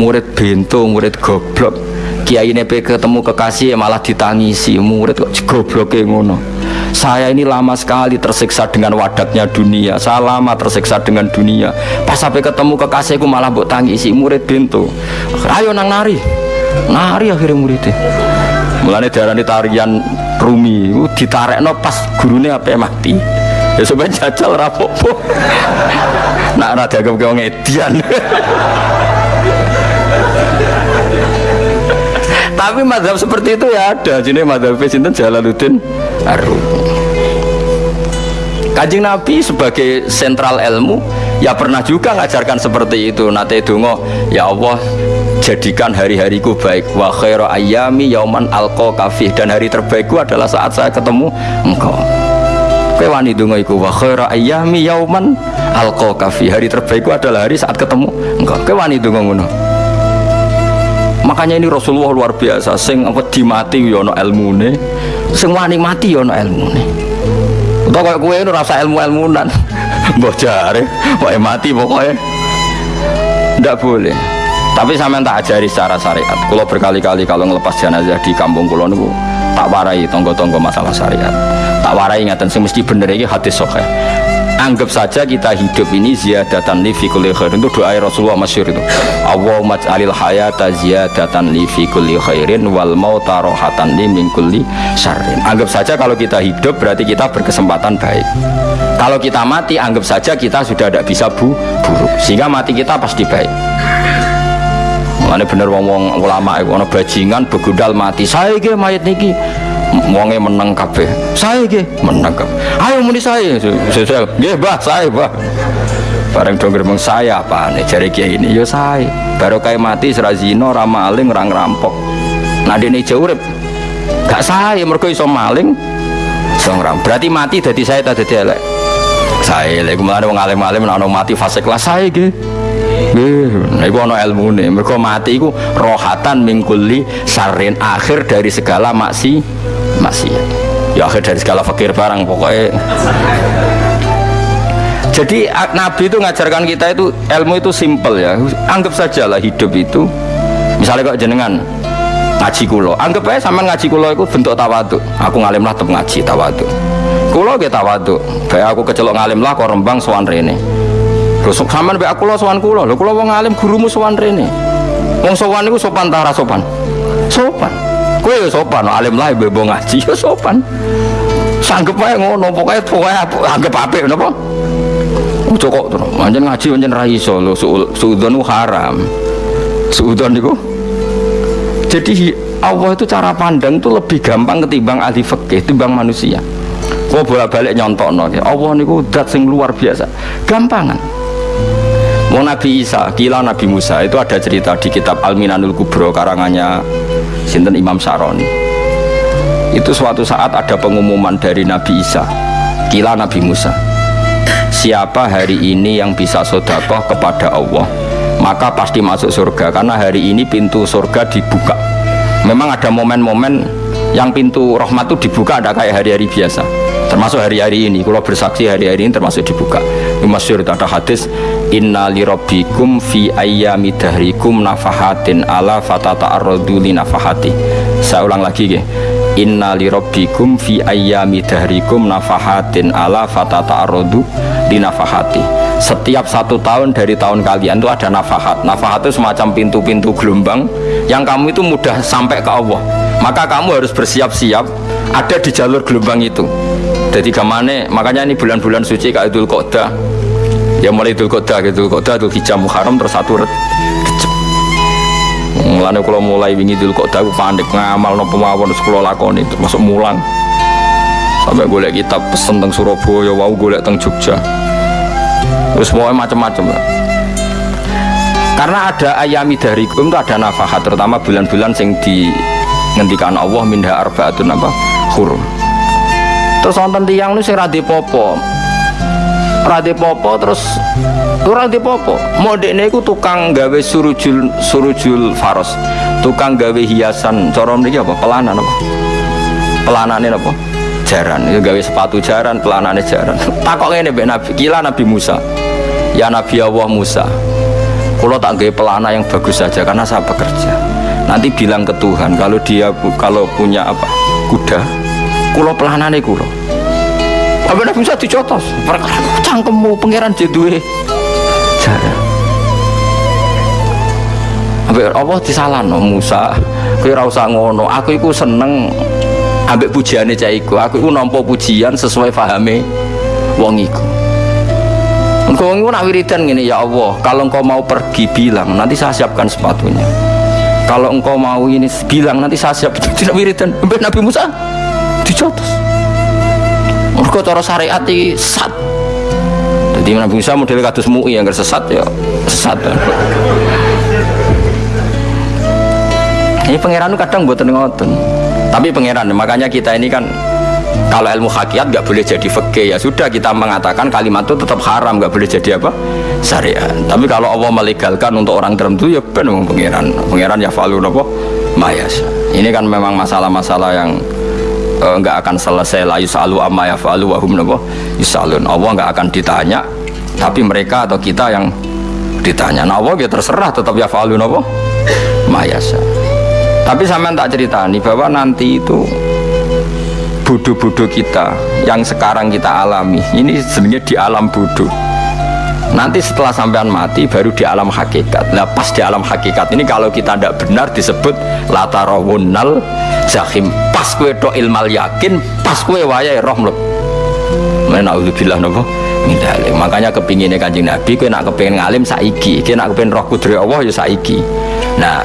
Murid bento, murid goblok kiai ini ketemu kekasih malah ditangisi. Murid kok goblok ngono. Saya ini lama sekali tersiksa dengan wadatnya dunia. Saya lama tersiksa dengan dunia. Pas sampai ketemu kekasihku malah buat tangisi. Murid bintu ayo nang nari. Nari akhirnya muridnya. Mulanya darah tarian rumi. Ditarik no pas gurunya apa mati. Ya sebenarnya jajal rapopo nak rada kau ngedian tapi madhab seperti itu ya ada. Jadi madhab sinten? Jalaluddin Arum Kajing Nabi sebagai sentral ilmu ya pernah juga ngajarkan seperti itu. Nate dungo ya Allah jadikan hari-hariku baik. Wa khairu ayami yauman alqa kafih. Dan hari terbaikku adalah saat saya ketemu engkau. Kowe wani donga iku wa khairu ayami yauman alqa kafih. Hari terbaikku adalah hari saat ketemu engkau. Kowe wani donga ngono makanya ini Rasulullah luar biasa. Sing wedi mati yo ana ilmune sing wani mati yo ana ilmune utawa kaya kowe rasa ilmu-ilmunan mbok jare wae mati pokoknya ndak boleh. Tapi sampean tak ajari secara syariat. Kalau berkali-kali kalau ngelepas jenazah di kampung kulo niku tak warai tonggo-tonggo masalah syariat. Tak warai ngaten sing mesti bener iki hadis sahih anggap saja kita hidup ini ziyadatan li fi kulli khairin. Itu doa Rasulullah masyhur itu. Allahumma ja'alil hayata ziyadatan li fi kulli khairin wal mauta rohatan li min kulli syarrin. Anggap saja kalau kita hidup berarti kita berkesempatan baik. Kalau kita mati anggap saja kita sudah tidak bisa bu buruk. Sehingga mati kita pasti baik. Mulane bener wong-wong ulama ana bajingan begudal mati. Saya iki mayit niki wonge meneng kabeh. Saya iki meneng kabeh. Ayo muni saya. Saya nggih, Mbah, saya, Mbah. Bareng dong gremeng saya apa nih jari kiai ini yo saya baru kayak mati serah zino ramaling orang rampok nah ini jauh urip gak saya mereka iso maling iso berarti mati dari saya tadi elek saya lagi kemarin wong alim-alim ana mati fase kelas saya gitu Nah, itu ada ilmu nih. Mereka mati itu rohatan mingkuli sarin akhir dari segala maksi maksiat. Ya akhir dari segala fakir barang pokoknya. Jadi Nabi itu ngajarkan kita itu ilmu itu simple ya. Anggap saja lah hidup itu. Misalnya kok jenengan ngaji kulo, anggap aja sama ngaji kulo itu bentuk tawadu. Aku ngalim lah tetap ngaji tawadu. Kulo kita tawadu. Kayak aku kecelok ngalim lah kok rembang soan rene Lho sampean mbek aku lo sowan kula. Lho kula wong alim gurumu sowan rene. Wong sowan niku sopan ta sopan? Sopan. Kowe ya sopan, alim lah bebo ngaji ya sopan. Sanggep wae ngono, pokoke pokoke anggap apik napa? Ojo kok to, pancen ngaji pancen ra iso lho, suudzon haram. Suudzon niku jadi Allah itu cara pandang itu lebih gampang ketimbang ahli fikih, ketimbang manusia. Kau bolak-balik nyontok no, Allah niku dat sing luar biasa, gampangan. Mau Nabi Isa, kila Nabi Musa itu ada cerita di kitab Al-Minanul Kubro karangannya Sinten Imam Saroni. Itu suatu saat ada pengumuman dari Nabi Isa, kila Nabi Musa. Siapa hari ini yang bisa sodakoh kepada Allah, maka pasti masuk surga karena hari ini pintu surga dibuka. Memang ada momen-momen yang pintu rahmat itu dibuka ada kayak hari-hari biasa termasuk hari-hari ini kalau bersaksi hari-hari ini termasuk dibuka masyur ada hadis inna lirabbikum fi ayyami dahrikum nafahatin ala fatata li nafahati. Saya ulang lagi ya inna lirabbikum fi ayyami dahrikum nafahatin ala fatata li nafahati. Setiap satu tahun dari tahun kalian itu ada nafahat. Nafahat itu semacam pintu-pintu gelombang yang kamu itu mudah sampai ke Allah. Maka kamu harus bersiap-siap ada di jalur gelombang itu. Jadi gamane makanya ini bulan-bulan suci kayak Idul Qodah ya mulai Idul Qodah gitu. Qodah Idul Hijjah Muharram terus satu ret Mulane kalau mulai wingi Idul Qodah aku panik ngamal no pemawon kula lakoni termasuk mulang. Sampai golek kitab pesen teng Surabaya wau golek teng Jogja. Terus mau macam-macam lah karena ada ayami dari itu ada nafkah terutama bulan-bulan sing di ngendikan Allah minha arbaatun apa? Hurum terus nonton tiang lu sing radi popo radi popo terus lu radi popo modeknya itu tukang gawe surujul surujul faros. Tukang gawe hiasan. Corom ini apa? Pelanan apa? Pelanannya apa? Jaran. Itu gawe sepatu jaran pelanannya jaran. Takok ini nabi. Gila nabi Musa. Ya nabi Allah Musa. Kalau tak gawe pelana yang bagus saja karena saya bekerja. Nanti bilang ke Tuhan kalau dia kalau punya apa? Kuda. Kulo pelanane kulo apa nabi bisa dicotos. Perkara cangkemmu pangeran jedue cara apa Allah disalahno Musa. Kowe ora ngono. Aku iku seneng ambek pujiane cah iku. Aku iku nampa pujian sesuai pahame wong iku. Engkau wong nak wiridan gini ya Allah kalau engkau mau pergi bilang. Nanti saya siapkan sepatunya. Kalau engkau mau ini bilang. Nanti saya siap. Tidak wiridan. Nabi Musa dicotos mereka cara syariat ini sesat. Jadi Nabi Musa model kados mui yang sesat ya sesat. Ini pangeran kadang buat ngoten. Tapi pangeran makanya kita ini kan kalau ilmu hakikat nggak boleh jadi fakih ya sudah kita mengatakan kalimat itu tetap haram nggak boleh jadi apa? Syariat. Tapi kalau Allah melegalkan untuk orang tertentu ya benar pangeran. Pangeran ya falu apa mayas ini kan memang masalah-masalah yang enggak eh, akan selesai la yusalu amma yafalu wa hum nabo yusalun. Allah enggak akan ditanya tapi mereka atau kita yang ditanya. Nah Allah ya terserah tetap yafalu nabo mayasa. Tapi sama tak cerita nih bahwa nanti itu bodoh-bodoh kita yang sekarang kita alami ini sebenarnya di alam bodoh nanti setelah sampean mati baru di alam hakikat. Nah pas di alam hakikat ini kalau kita tidak benar disebut latarawunnal jahim pas kue do ilmal yakin pas kue wayai roh mleb Menauzubillah nopo Mindale. Makanya kepinginnya kanjeng Nabi, kue nak kepingin ngalim saiki, kue nak kepingin roh kudri Allah ya saiki. Nah,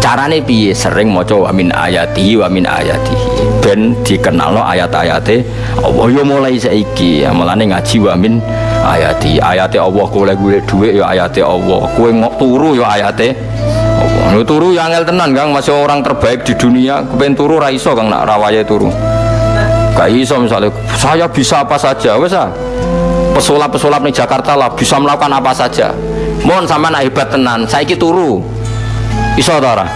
carane piye? Sering maca wa min ayati wa min ayati ben dikenalno ayat-ayate Allah yo mulai saiki. Ya mulane ngaji wa min ayati ayate Allah kowe golek dhuwit ya ayate Allah. Kowe ngok turu ya ayate Allah. Lu turu ya angel tenan Kang. Masih orang terbaik di dunia kepen turu ra iso Kang nak rawaye turu. Gak iso misalnya saya bisa apa saja wes ah. Pesulap-pesulap di Jakarta lah bisa melakukan apa saja. Mohon sama nak hebat tenan saiki turu. Iso ta ora?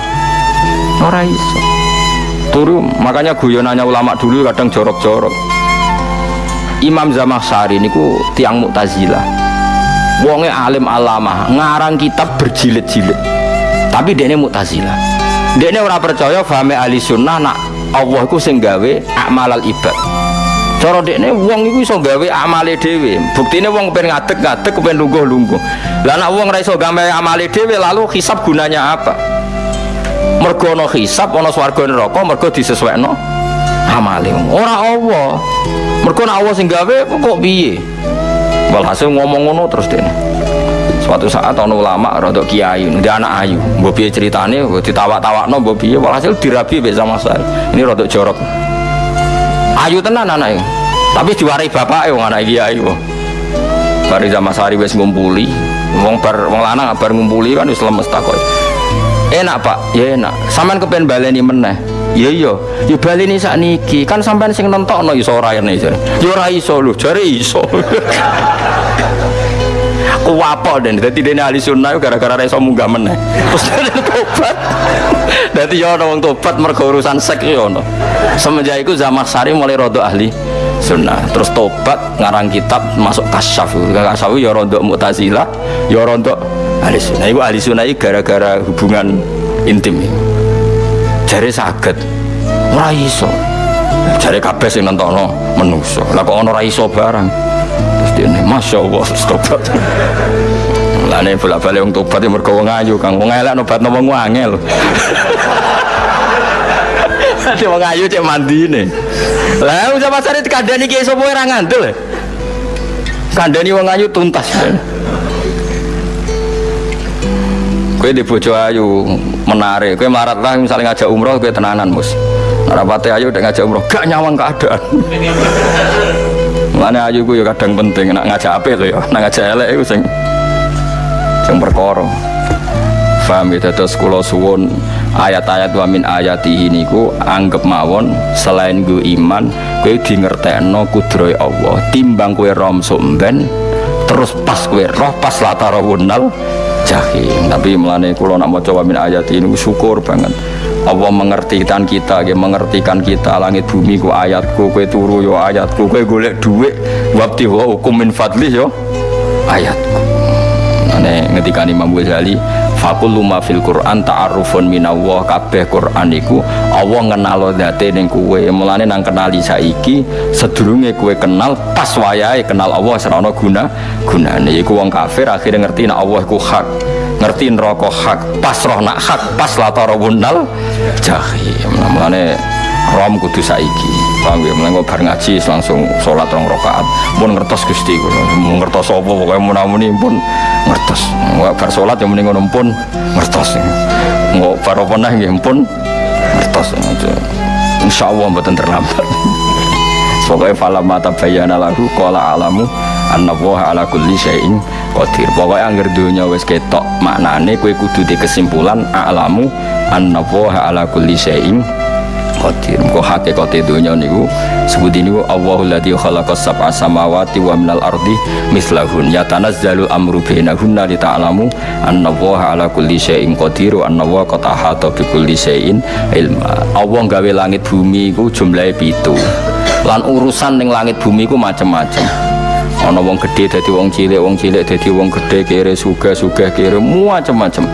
Ora iso. Turu makanya guyonannya ulama dulu kadang jorok-jorok Imam Zamakhsyari niku tiang Mu'tazilah. Wonge alim alama ngarang kitab berjilid-jilid. Tapi dia ini Mu'tazilah. Dia ini orang percaya fahami ahli sunnah nak Allah ku sing gawe amalal ibad. Cara dekne wong iku iso gawe amale dhewe. Buktine wong pengen ngadeg-ngadeg pengen lungguh-lungguh. Lah nek wong ora iso gawe amale dhewe lalu hisab gunanya apa? Mergo ana hisab ana swarga neraka mergo disesuaikno amale. Ora Allah mergo nek Allah sing gawe kok piye? Walhasil ngomong ngono terus dene suatu saat ana ulama rodok kiai dia anak ayu. Mbok piye ceritane? Ditawak-tawakno mbok piye? Walhasil dirabi mek sama saya ini rodok jorok. Ayu tenan anaknya tapi diwarai bapak wong anak kiai wong bari zaman sehari wes ngumpuli. Wong bar wong lanang bar ngumpuli kan wis lemes takoi enak pak. Ya enak. Sampean kepen baleni meneh iya iya. Ya baleni sak niki kan sampean sing nentokno iso ora ene jare ya ora iso lho. Jare iso. Kuwapok dan dadi dene ahli sunnah gara-gara ra iso munggah meneh. Terus tobat. Dadi ya ana wong tobat mergo urusan sek ya ana. Semenjak itu zaman sari mulai rodok ahli sunnah. Terus tobat ngarang kitab masuk kasyaf. Kasyaf ya rodok mu'tazilah ya rodok ahli sunnah. Itu ahli sunnah gara-gara hubungan intim jari sakit ora iso. Jari kabeh sing nentono menungso. Lah kok ora iso barang? Terus masya Allah tobat. Lah ini bolak balik yang tobat yang mergo wong ayu kang. Wong elek nobat nopo ngangel ada wong ayu cek mandi nih lah udah pasar itu kandani kiai sopo orang ngandel? Kandani wong tuntas. Kue di bojo ayu menarik. Kue marat lah misalnya ngajak umroh kue tenanan mus. Rapate ayu udah ngajak umroh gak nyawang keadaan. Mana ayu ku ya kadang penting nak ngajak apa itu ya, nak ngajak elek itu sing sing perkara. Paham ya? Terus kula suwun ayat-ayat wa min ayati ini ku anggap mawon selain gue iman gue di ngertekno kudroy Allah. Timbang kue rom somben terus pas kue roh pas latara wunal jahim tapi melane kula nak mau coba min ayat ini syukur banget. Allah mengertikan kita ya mengertikan kita. Langit bumi ku ayatku kue turu yo ayatku kue golek duit. Wabti wa hukum min fadlih yo ayatku. Ane ngetika Imam Ghazali fakul luma fil Quran ta'arufun minallah. Kabeh Quran iku Allah ngenalo date ning kue mulane nang kenali saiki sedurunge kue kenal pas wayahe kenal Allah serana guna gunane. Iku wong kafir akhirnya ngerti nek Allah iku hak ngerti neraka hak pas roh nak hak pas latara wunal jahim. Mulane rom kudu saiki. Paham ya mulane bar ngaji langsung sholat rong rakaat. Pun ngertos Gusti kula ngertos apa pokoke munamuni pun ngertos. Bar sholat yang mending pun ngertos. Nggak bar apa nggih? Pun ngertos. Insya Allah mboten terlambat. Pokoknya falam mata bayana lagu kola alamu anna woha ala kulli syai'in qadir. Pokoknya anggar dunia wis ketok maknane kue kudu di kesimpulan alamu anna woha ala kulli syai'in qadir. Kok hakikate dunia niku sebut ini Allahul ladzi khalaqas sab'a samawati wa minal ardi mislahun. Yatanazzalu amru bainahunna li ta'lamu anna Allaha ala kulli syai'in qadir wa anna Allaha qad ahata bi kulli syai'in ilma. Allah gawe langit bumi iku jumlahe pitu. Lan urusan ning langit bumi iku macam-macam ana wong gede dadi wong cilik wong cilik dadi wong gede kere suga suga kere macam-macam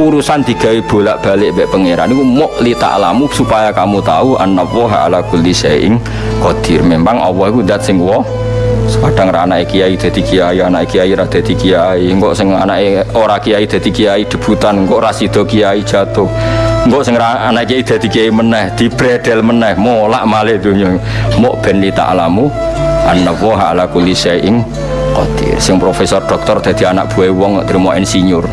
urusan digawe bolak-balik mbek pangeran. Niku muk li ta'lamu supaya kamu tahu annallaha ala kulli syai'in qadir. Memang Allah iku zat sing wa kadang ra anake kiai dadi kiai anak kiai ra dadi kiai. Engko sing anake ora kiai dadi kiai debutan. Engko ra sida kiai jatuh. Engko sing anak kiai dadi kiai meneh dibredel meneh molak malih donya. Muk ben li ta'lamu annallaha ala kulli syai'in qadir. Sing profesor doktor dadi anak buah wong terima insinyur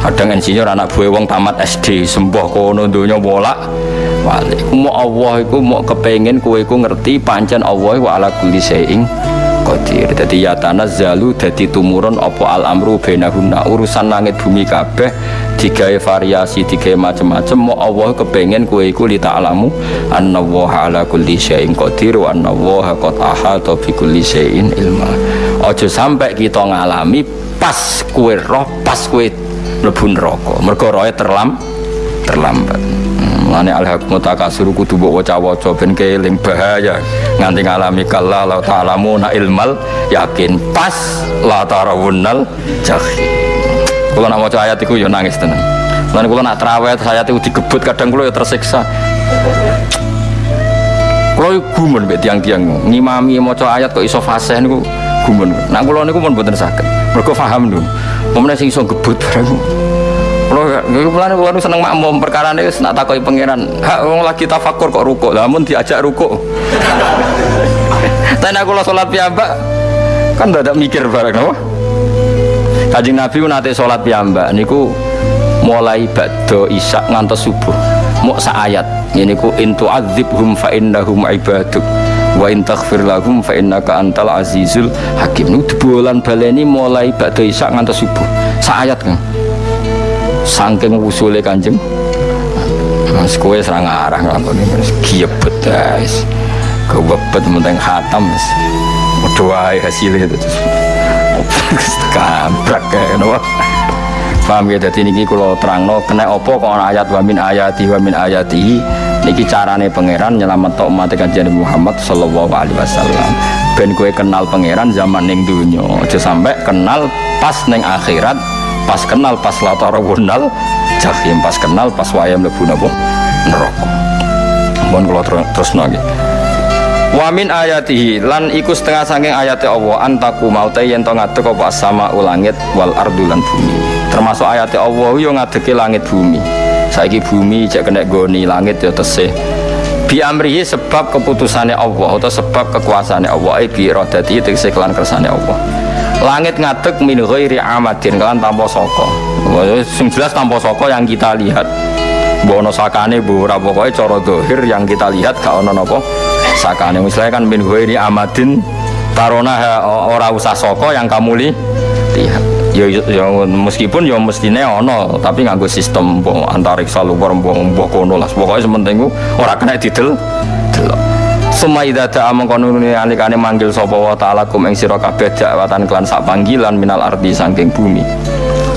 kadang insinyur anak buah wong tamat SD sembah kono donya bolak balik. Mau Allah iku mau kepengen kue iku ngerti pancen Allah wa ala kulli syai'in qadir. Dadi ya tanazzalu dadi tumurun apa al amru bainahunna urusan langit bumi kabeh digawe variasi digawe macam-macam mau Allah kepengen kue iku li anna wa ala kulli syai'in qadir wa anna wa qad ahata bi kulli syai'in ilma. Aja sampai kita ngalami pas kue roh pas kue mlebu neraka mergo roe terlam terlambat Mulane alhaqmu takasur kudu mbok waca-waca ben keling bahaya nganti ngalami kalla la ta'lamu na ilmal yakin pas la tarawunnal jahim. Kula nak maca ayat iku ya nangis tenan. Lan kula nak traweh ayat iku digebut kadang kula ya tersiksa. Kula gumun mbek tiang-tiang ngimami maca ayat kok iso fasih niku gumun. Nah kula niku pun mboten saged. Mergo paham lho. Pemene sing iso gebut barang Kulo niku mulane kulo seneng makmum perkara ini nak takoki pangeran. Hak wong lagi tafakur kok ruko. Lah mun diajak ruko. Tapi aku lo sholat piyambak kan tidak mikir bareng apa? Kanjeng Nabi nate sholat piyambak niku mulai badhe isak ngantos subuh. Mau ayat ini ku intu hum fa innahum ibaduk wa in taghfir lahum fa innaka antal azizul hakim. Niku bulan baleni mulai badhe isak ngantos subuh. Sa ayat kan saking usule kanjeng. Mas kue serang arah ngelakoni mas. Giebet guys. Kewebet menteng hatam mas. Doa hasilnya itu terus kabrak kayak nopo paham ya? Jadi niki kalau terang no kena opo kau ayat wamin ayati wamin ayati niki carane pangeran nyelamat tok umat kanjeng Muhammad sallallahu alaihi wasallam. Ben kue kenal pangeran zaman ning dunya aja sampai kenal pas neng akhirat pas kenal pas wunal jahim pas kenal pas wayam lebu nabo neraka. Mohon kalau terus nagi Wamin ayatihi lan iku setengah saking ayat Allah antaku maute yen to ngadeg apa sama ulangit wal ardulan bumi. Termasuk ayat Allah yo ngadeki langit bumi saiki bumi cek kena goni langit yo tesih. Bi amrihi sebab keputusannya Allah atau sebab kekuasaannya Allah ai bi iradati tegese kelan kersane Allah. Langit ngadeg min ghairi amadin kan tanpa soko sing jelas tanpa soko yang kita lihat. Bono sakane bu pokoke cara dohir yang kita lihat gak ono napa sakane. Misalnya kan min ghairi amadin tarona ora usah soko yang kamu lihat ya, ya meskipun ya mestine ono tapi nganggo sistem antariksa luar mbok kono lah pokoknya sementing ora kena didel delok Suma idza da'a mengkono alikane manggil sapa wa ta'ala kum ing sira kabeh dakwatan klan sak panggilan minal ardi saking bumi.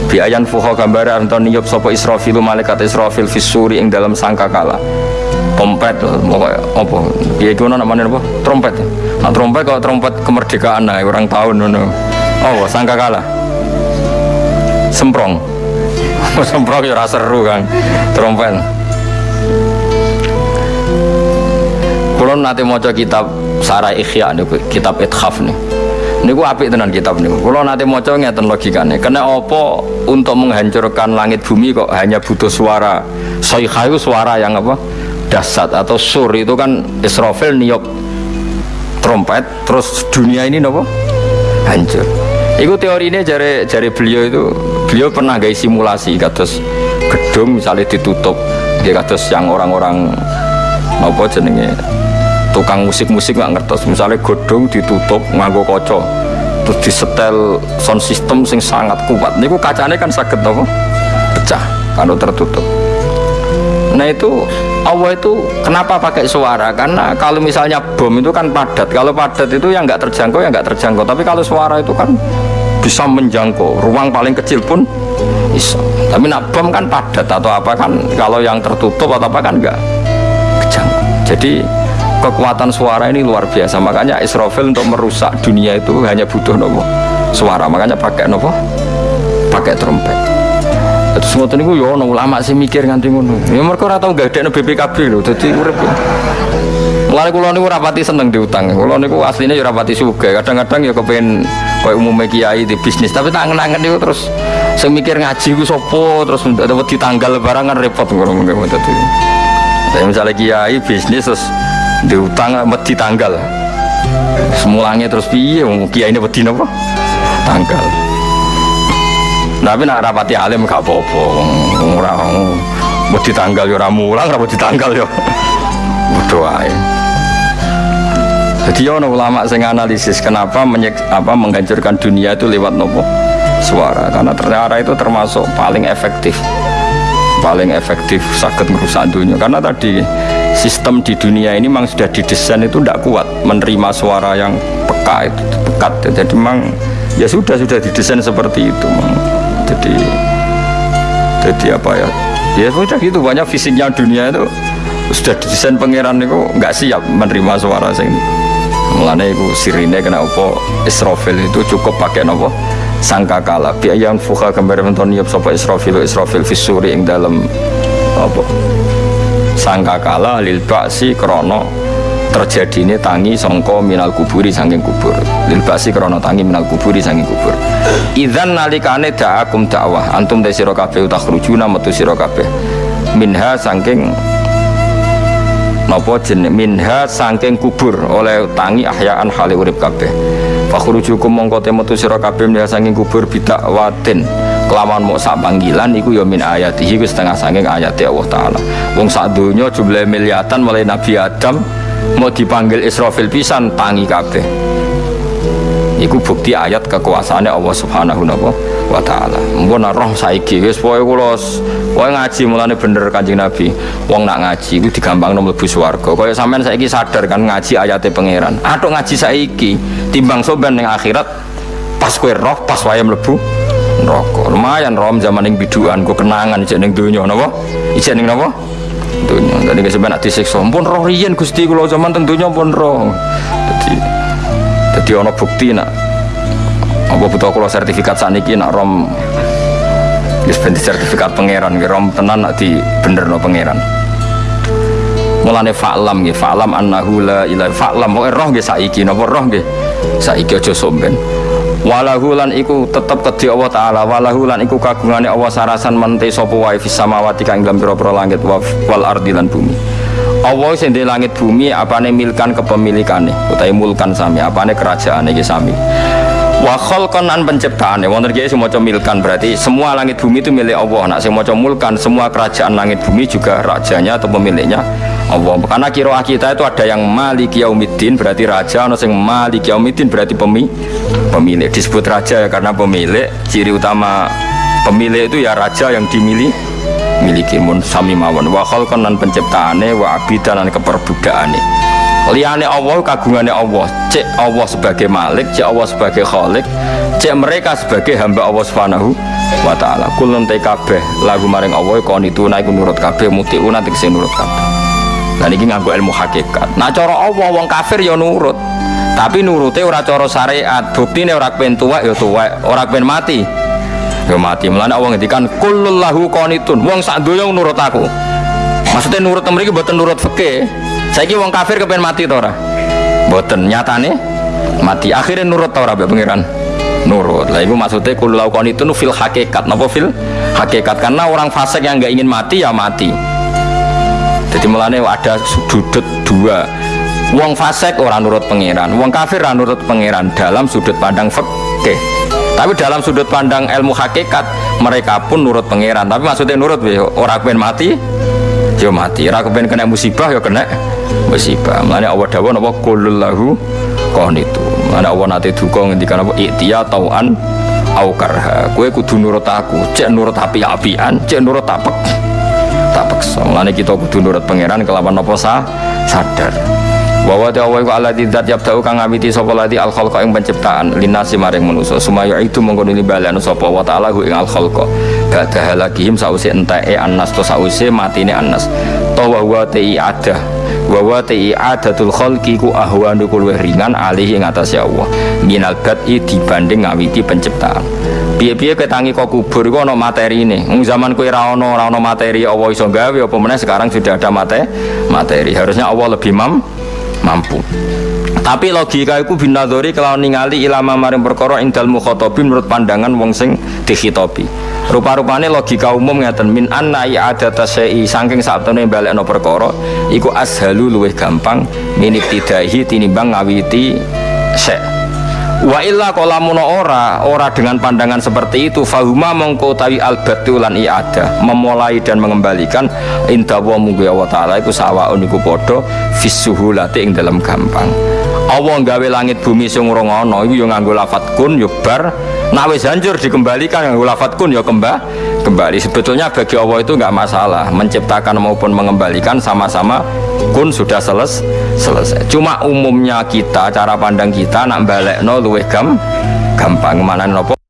Bi ayan fuha gambar anton niyup sapa Israfil malaikat Israfil fisuri ing dalam sangkakala. Trompet pokoknya apa? Piye iku namanya apa? Trompet. Nah, trompet kalau trompet kemerdekaan nah orang tahun ngono. Oh, sangkakala. Semprong. Semprong ya seru kan. Trompet. Kulon nanti mau kitab Sarah Ikhya nih, kitab Ithaf nih. Ini gue apik tenan kitab nih. Kulon nanti mau ngeten logikanya. Karena opo untuk menghancurkan langit bumi kok hanya butuh suara. Soikhayu suara yang apa? Dasat atau sur itu kan Israfil niok trompet. Terus dunia ini nopo hancur. Itu teori ini jari jari beliau itu beliau pernah gaya simulasi kados gedung misalnya ditutup dia kados yang orang-orang apa jenenge tukang musik-musik nggak ngertos. Misalnya godong ditutup nganggo koco terus disetel sound system sing sangat kuat. Niku kacanya kan sakit apa? Pecah kalau tertutup nah itu Allah itu kenapa pakai suara? Karena kalau misalnya bom itu kan padat. Kalau padat itu yang nggak terjangkau ya nggak terjangkau. Tapi kalau suara itu kan bisa menjangkau. Ruang paling kecil pun bisa. Tapi nak bom kan padat atau apa kan kalau yang tertutup atau apa kan enggak kejangkau. Jadi kekuatan suara ini luar biasa. Makanya Israfil untuk merusak dunia itu hanya butuh nopo suara. Makanya pakai nopo? Pakai trompet terus ngoten niku yo ono ulama sih mikir nganti ngono ya mereka ora tau gadekno BPKB lho dadi urip Mulai kulo niku rapati seneng diutang. Kulo niku aslinya ya rapati suge. Kadang-kadang ya kepengen koyo umumnya kiai di bisnis. Tapi tangan-tangan niku terus saya mikir ngaji ku sopo terus dapat ditanggal barang kan repot ngono ngono tadi. Saya misalnya kiai bisnis terus diutang wedi tanggal. Semulanya terus piye wong kiai ini wedi napa? Tanggal. Tapi nak rapati alim gak apa-apa. Ora wedi tanggal ya ora mulang, ora wedi tanggal ya. Ae. Jadi ono ulama sing analisis kenapa menyek, apa menghancurkan dunia itu lewat nopo suara karena ternyata itu termasuk paling efektif paling efektif sakit merusak dunia karena tadi sistem di dunia ini memang sudah didesain itu tidak kuat menerima suara yang peka itu pekat jadi memang ya sudah sudah didesain seperti itu memang. Jadi jadi apa ya? Ya sudah gitu banyak fisiknya dunia itu. Sudah didesain pangeran itu nggak siap menerima suara ini Mulane iku sirine kena apa Israfil itu cukup pakai nopo sangka kala. Yang fuka gambar menton niup sapa Israfil Israfil fisuri ing dalam apa? Sangka kala lil ba'si krono terjadi ini tangi songko minal kuburi sangking kubur. Lil ba'si tangi minal kuburi sangking kubur. Idzan nalikane da'akum dakwah antum de sira kabeh utakhrujuna metu sira kabeh. Minha sangking napa jeneng? Minha saking kubur. Oleh tangi ahyaan hale urip kabeh. Fakhrujukum mongko metu sira kabeh minha saking kubur bidak watin. Kelawan mau sak panggilan iku ya min ayatihi ku setengah saking ayat Allah taala. Wong sak donya jumlah miliatan mulai Nabi Adam mau dipanggil Israfil pisan tangi kabeh iku bukti ayat kekuasaannya Allah subhanahu wa ta'ala mpun roh saiki wis pokoke kula Kowe ngaji mulane bener Kanjeng Nabi. Wong nak ngaji iku digampangno mlebu swarga. Kaya sampean saiki sadar kan ngaji ayate pangeran. Atuk ngaji saiki timbang soben ning akhirat pas kowe roh pas wae mlebu neraka. Lumayan rom zaman ning biduan ku kenangan ijek ning donya napa? Ijek ning napa? Donya. Dadi sampean nak disiksa. Pun roh riyen Gusti kula zaman tentunya pun roh. Dadi dadi ana bukti nak apa butuh kula sertifikat saniki nak rom Wis ben sertifikat pangeran ki rom tenan nak di bener no pangeran. Mulane fa'lam nggih, fa'lam annahu la ilaha fa'lam roh nggih saiki napa roh nggih. Saiki aja somben. Walahu lan iku tetep kedhi Allah taala, walahu lan iku kagungane Allah sarasan mente sapa wae fis samawati kang dalam pira-pira langit wal ardi lan bumi. Allah sing langit bumi apane milkan kepemilikane utawi mulkan sami apane kerajaane iki sami. Wa khalqan an penciptaan ya wonten kiai maca milkan berarti semua langit bumi itu milik Allah. Nak maca mulkan semua kerajaan langit bumi juga rajanya atau pemiliknya Allah. Karena kiroah kita itu ada yang malik yaumiddin berarti raja ada yang malik yaumiddin berarti pemi pemilik. Disebut raja ya karena pemilik. Ciri utama pemilik itu ya raja yang dimiliki miliki. Mun sami mawon. Wa khalqan lan penciptaane wa abidan lan keperbudakane liane Allah kagungannya Allah. Cek Allah sebagai malik cek Allah sebagai khalik cek mereka sebagai hamba Allah subhanahu wa ta'ala. Kulun kabeh lagu maring Allah kon itu naik nurut kabeh mutiuna tegese nurut kabeh dan ini nganggo ilmu hakikat nah cara Allah wong kafir ya nurut tapi nurute ora cara syariat buktine ora kepen tuwek ya tuwek ora kepen mati ya mati mulane Allah ngendikan kullul lahu qanitun wong sak donya nurut aku maksudnya nurut mriki mboten nurut fikih Saiki wong kafir kepen mati to ora? Mboten nyatane mati. Akhirnya nurut to ora pengiran? Nurut. Lah iku maksudnya kulo lakukan itu fil hakikat. Napa fil hakikat? Karena orang fasik yang nggak ingin mati ya mati. Jadi mulane ada sudut dua. Wong fasik orang nurut pangeran, wong kafir orang nurut pangeran. Dalam sudut pandang fikih. Tapi dalam sudut pandang ilmu hakikat mereka pun nurut pangeran. Tapi maksudnya nurut orang pengen mati, yo mati. Ora pengen kena musibah yo kena musibah. Mana Allah dawa napa? Kulul lahu itu mana Allah nate duka ngendikan apa? Iktia tauan au karha. Kowe kudu nurut aku. Cek nurut api-apian cek nurut tapek tapek so kita kudu nurut pangeran kelawan apa sah sadar. Bahwa te Allah iku alladzi dzat yabda'u kang ngawiti sapa lati al khalqa ing penciptaan. Linasi maring manusa. Sumaya itu mengkono balanu sapa wa ta'ala hu ing al khalqa ba'da halakihim sause enteke annas to sause matine annas. To wa wa ti adah. Wa wa ti adatul khalqi ku ahwanu luwih ringan alih ing atase Allah. Minal bad'i dibanding ngawiti penciptaan piye-piye ketangi kok kubur? Iku ana materine. Wong zaman kowe ra ono ora ono materi Allah iso gawe apa meneh sekarang sudah ada mate materi. Harusnya Allah lebih mam mampu. Tapi logika itu binadori kalau ningali ilama maring perkara indal mukhotobi menurut pandangan wong sing dikhitobi. Rupa-rupane logika umum ngeten min anna ada tasei saking sabtone balekno perkara iku ashalu luwih gampang minit tidahi tinimbang ngawiti sek Wa illa kolamuno ora ora dengan pandangan seperti itu fahuma mongko tawi albatulan iada memulai dan mengembalikan inda wa munggu Allah taala iku sawaun iku padha fisuhulati ing dalam gampang. Allah gawe langit bumi sing ora ngono iku yo nganggo lafat kun yo bar. Nak wis hancur dikembalikan nganggo lafat kun yo kembah kembali. Sebetulnya bagi Allah itu nggak masalah menciptakan maupun mengembalikan sama-sama kun sudah seles selesai. Cuma umumnya kita cara pandang kita nak balik no luweh gam gampang. Mana nopo